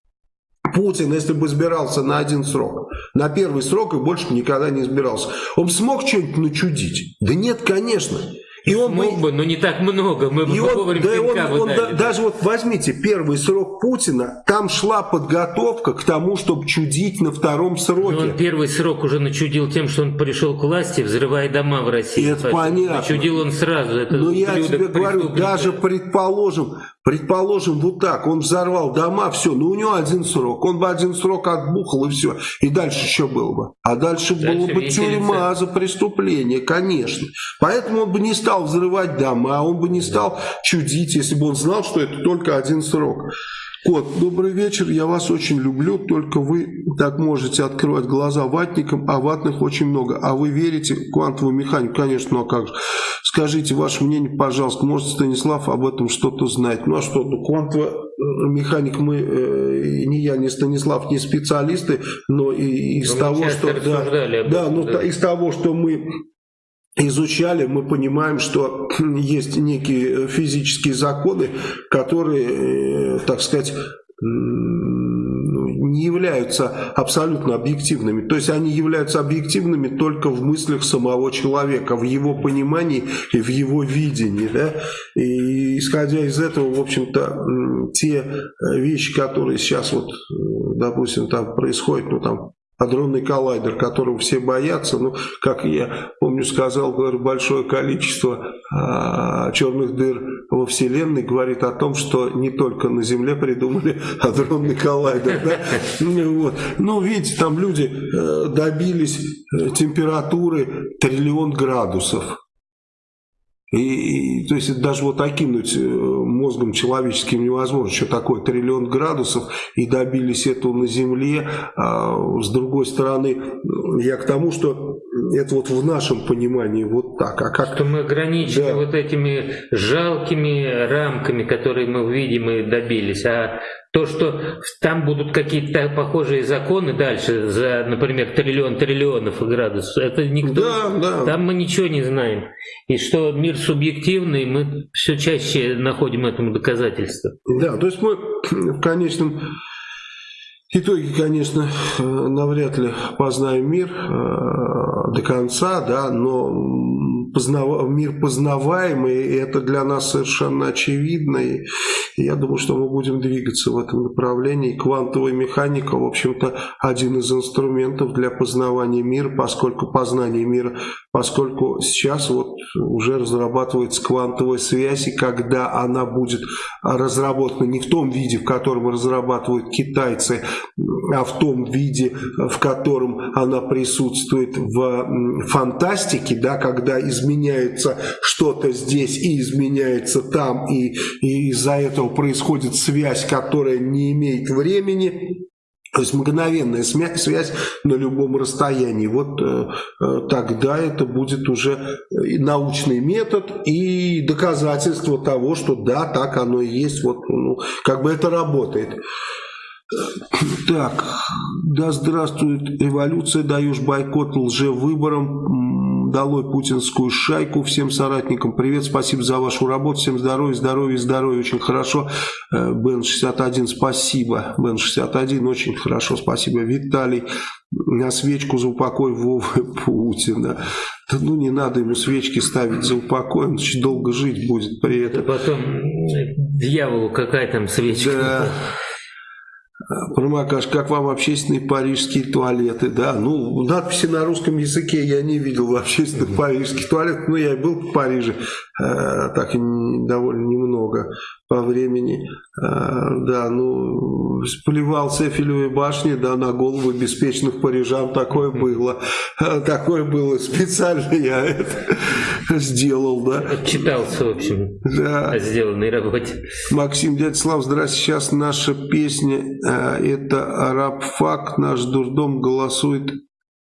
Путин, если бы избирался на один срок, на первый срок и больше никогда не избирался, он смог что-нибудь начудить? Да нет, конечно. И он Мог бы, но не так много. Мы и он, да, он, он, да, даже вот возьмите первый срок Путина, там шла подготовка к тому, чтобы чудить на втором сроке. Но он первый срок уже начудил тем, что он пришел к власти, взрывая дома в России. Это понятно. Начудил он сразу. Это но я тебе говорю, даже предположим, Предположим, вот так, он взорвал дома, все, ну у него один срок, он бы один срок отбухал и все, и дальше еще было бы. А дальше, дальше было бы тюрьма за преступление, конечно. Поэтому он бы не стал взрывать дома, он бы не стал чудить, если бы он знал, что это только один срок. Кот, добрый вечер, я вас очень люблю, только вы так можете открывать глаза ватникам, а ватных очень много. А вы верите в квантовую механику? Конечно, ну а как же. Скажите ваше мнение, пожалуйста, может Станислав об этом что-то знает? Ну а что, ну квантовая э, механик мы, э, ни я, ни Станислав, не специалисты, но и из но того, что... Да, да, ну, да. из того, что мы изучали, мы понимаем, что есть некие физические законы, которые, э, так сказать, ну, не являются абсолютно объективными. То есть они являются объективными только в мыслях самого человека, в его понимании и в его видении. Да? И исходя из этого, в общем-то, те вещи, которые сейчас вот, допустим, там происходят, ну там адронный коллайдер, которого все боятся. Ну, как я помню, сказал, говорю, большое количество а, черных дыр во Вселенной говорит о том, что не только на Земле придумали адронный коллайдер. Да? Ну, вот. ну, видите, там люди э, добились э, температуры триллион градусов. И, и, то есть даже вот окинуть э, мозгом человеческим невозможно, что такое триллион градусов, и добились этого на Земле. А с другой стороны, я к тому, что это вот в нашем понимании вот так. А как... Что мы ограничены да. вот этими жалкими рамками, которые мы видим и добились, а то, что там будут какие-то похожие законы дальше за, например, триллион триллионов градусов, это никто... Да, да. Там мы ничего не знаем. И что мир субъективный, мы все чаще находим этому доказательства. Да, то есть мы в конечном итоге, конечно, навряд ли познаем мир э, до конца, да, но познав... мир познаваемый, и это для нас совершенно очевидно. И я думаю, что мы будем двигаться в этом направлении. Квантовая механика, в общем-то, один из инструментов для познавания мира, поскольку познание мира, поскольку сейчас вот уже разрабатывается квантовая связь, и когда она будет разработана не в том виде, в котором разрабатывают китайцы, а в том виде, в котором она присутствует в фантастике, да, когда изменяется что-то здесь и изменяется там, и, и из-за этого происходит связь, которая не имеет времени, то есть мгновенная связь на любом расстоянии. Вот э, э, тогда это будет уже научный метод и доказательство того, что да, так оно и есть. Вот, ну, как бы это работает. Так, да здравствует революция, даешь бойкот лжевыборам, долой путинскую шайку, всем соратникам привет, спасибо за вашу работу, всем здоровья, здоровья, здоровья, очень хорошо, э, Бен-61, спасибо, Бен-61, очень хорошо, спасибо, Виталий, на свечку за упокой Вовы Путина. Да ну не надо ему свечки ставить за упокой, он долго жить будет при этом. Да потом дьяволу какая там свечка. Да. Промакаш, как вам общественные парижские туалеты? Да, ну, надписи на русском языке я не видел в общественных парижских туалетах, но я был в Париже, так довольно немного по времени. А, да, ну, поливал с Эфелевой башни, да, на голову беспечных парижан. Такое было. А, такое было. Специально я это сделал, да. Отчитался, в общем, да. о сделанной работе. Максим Дядьслав, здравствуйте. Сейчас наша песня, это «Арабфак», наш дурдом голосует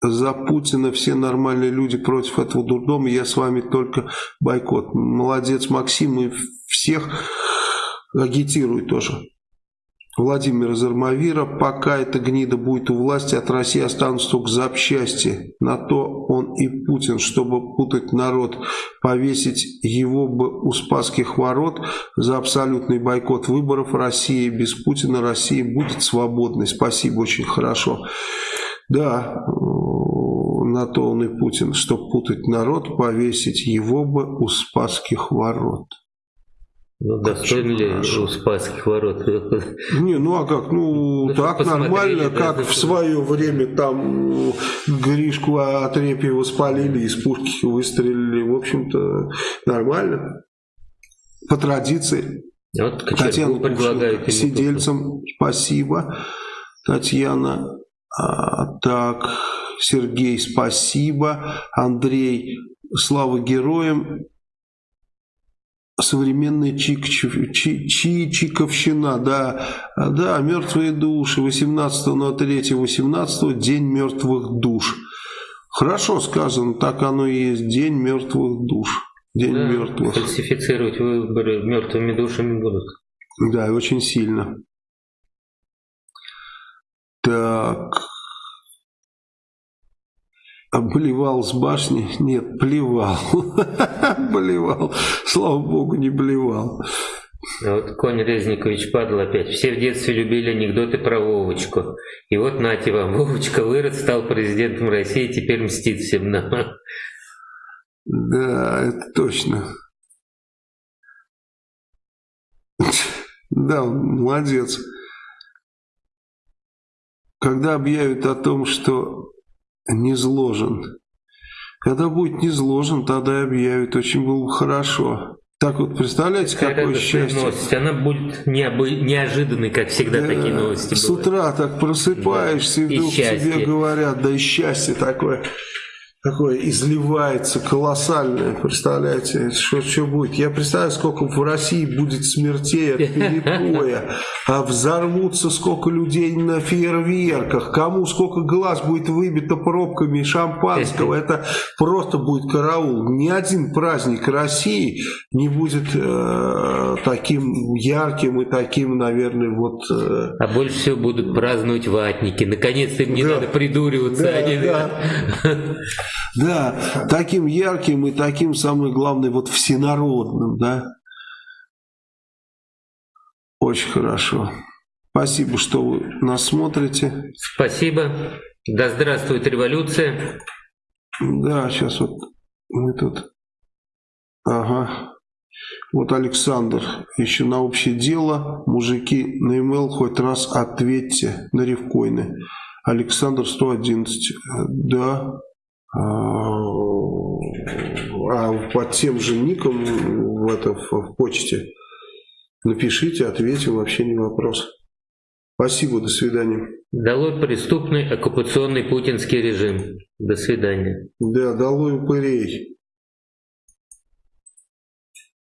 за Путина все нормальные люди против этого дурдома, я с вами только бойкот. Молодец, Максим, и всех агитирует тоже. Владимир из Армавира, пока эта гнида будет у власти, от России останутся только запчасти. На то он и Путин, чтобы путать народ, повесить его бы у Спасских ворот за абсолютный бойкот выборов России. Без Путина Россия будет свободной. Спасибо, очень хорошо. Да, на то он и Путин, чтобы путать народ, повесить его бы у Спасских ворот. Ну, достоин ли у Спасских ворот? Не, ну а как? Ну, ну так нормально, как да, в свое время там Гришку Отрепьева спалили, из пушки выстрелили. В общем-то, нормально. По традиции. Вот Татьяна предлагает сидельцам спасибо. Татьяна, а, так, Сергей, спасибо. Андрей, слава героям современная чик, чи, чи, чиковщина, да, да, мертвые души, 18 на 3 18 день мертвых душ. Хорошо сказано, так оно и есть, день мертвых душ. День да, мертвых. Фальсифицировать выборы мертвыми душами будут. Да, очень сильно. Так, Обливал с башни? Нет, плевал. Блевал. Слава богу, не блевал. Вот конь Резникович падал опять. Все в детстве любили анекдоты про Вовочку. И вот нате вам, Вовочка вырос, стал президентом России, теперь мстит всем нам. Да, это точно. Да, молодец. Когда объявят о том, что не зложен. Когда будет не зложен, тогда объявят. Очень было бы хорошо. Так вот, представляете, Какая какое счастье. Новость. Она будет неожиданной, как всегда, да, такие новости С бывают. утра так просыпаешься, да. и вдруг и тебе говорят, да и счастье такое такое изливается колоссальное, представляете, что, что будет. Я представляю, сколько в России будет смертей от перепоя, а взорвутся сколько людей на фейерверках, кому сколько глаз будет выбито пробками шампанского, это просто будет караул. Ни один праздник России не будет э, таким ярким и таким, наверное, вот... Э... А больше всего будут праздновать ватники. Наконец-то им не да. надо придуриваться. Да, они, да. Да, таким ярким и таким, самое главное, вот всенародным, да. Очень хорошо. Спасибо, что вы нас смотрите. Спасибо. Да здравствует революция. Да, сейчас вот мы тут Ага. Вот Александр, еще на общее дело, мужики, на email хоть раз ответьте на ревкоины. Александр 111, да, а, а под тем же ником в, это, в почте напишите, ответим, вообще не вопрос. Спасибо, до свидания. Долой преступный оккупационный путинский режим. До свидания. Да, долой упырей.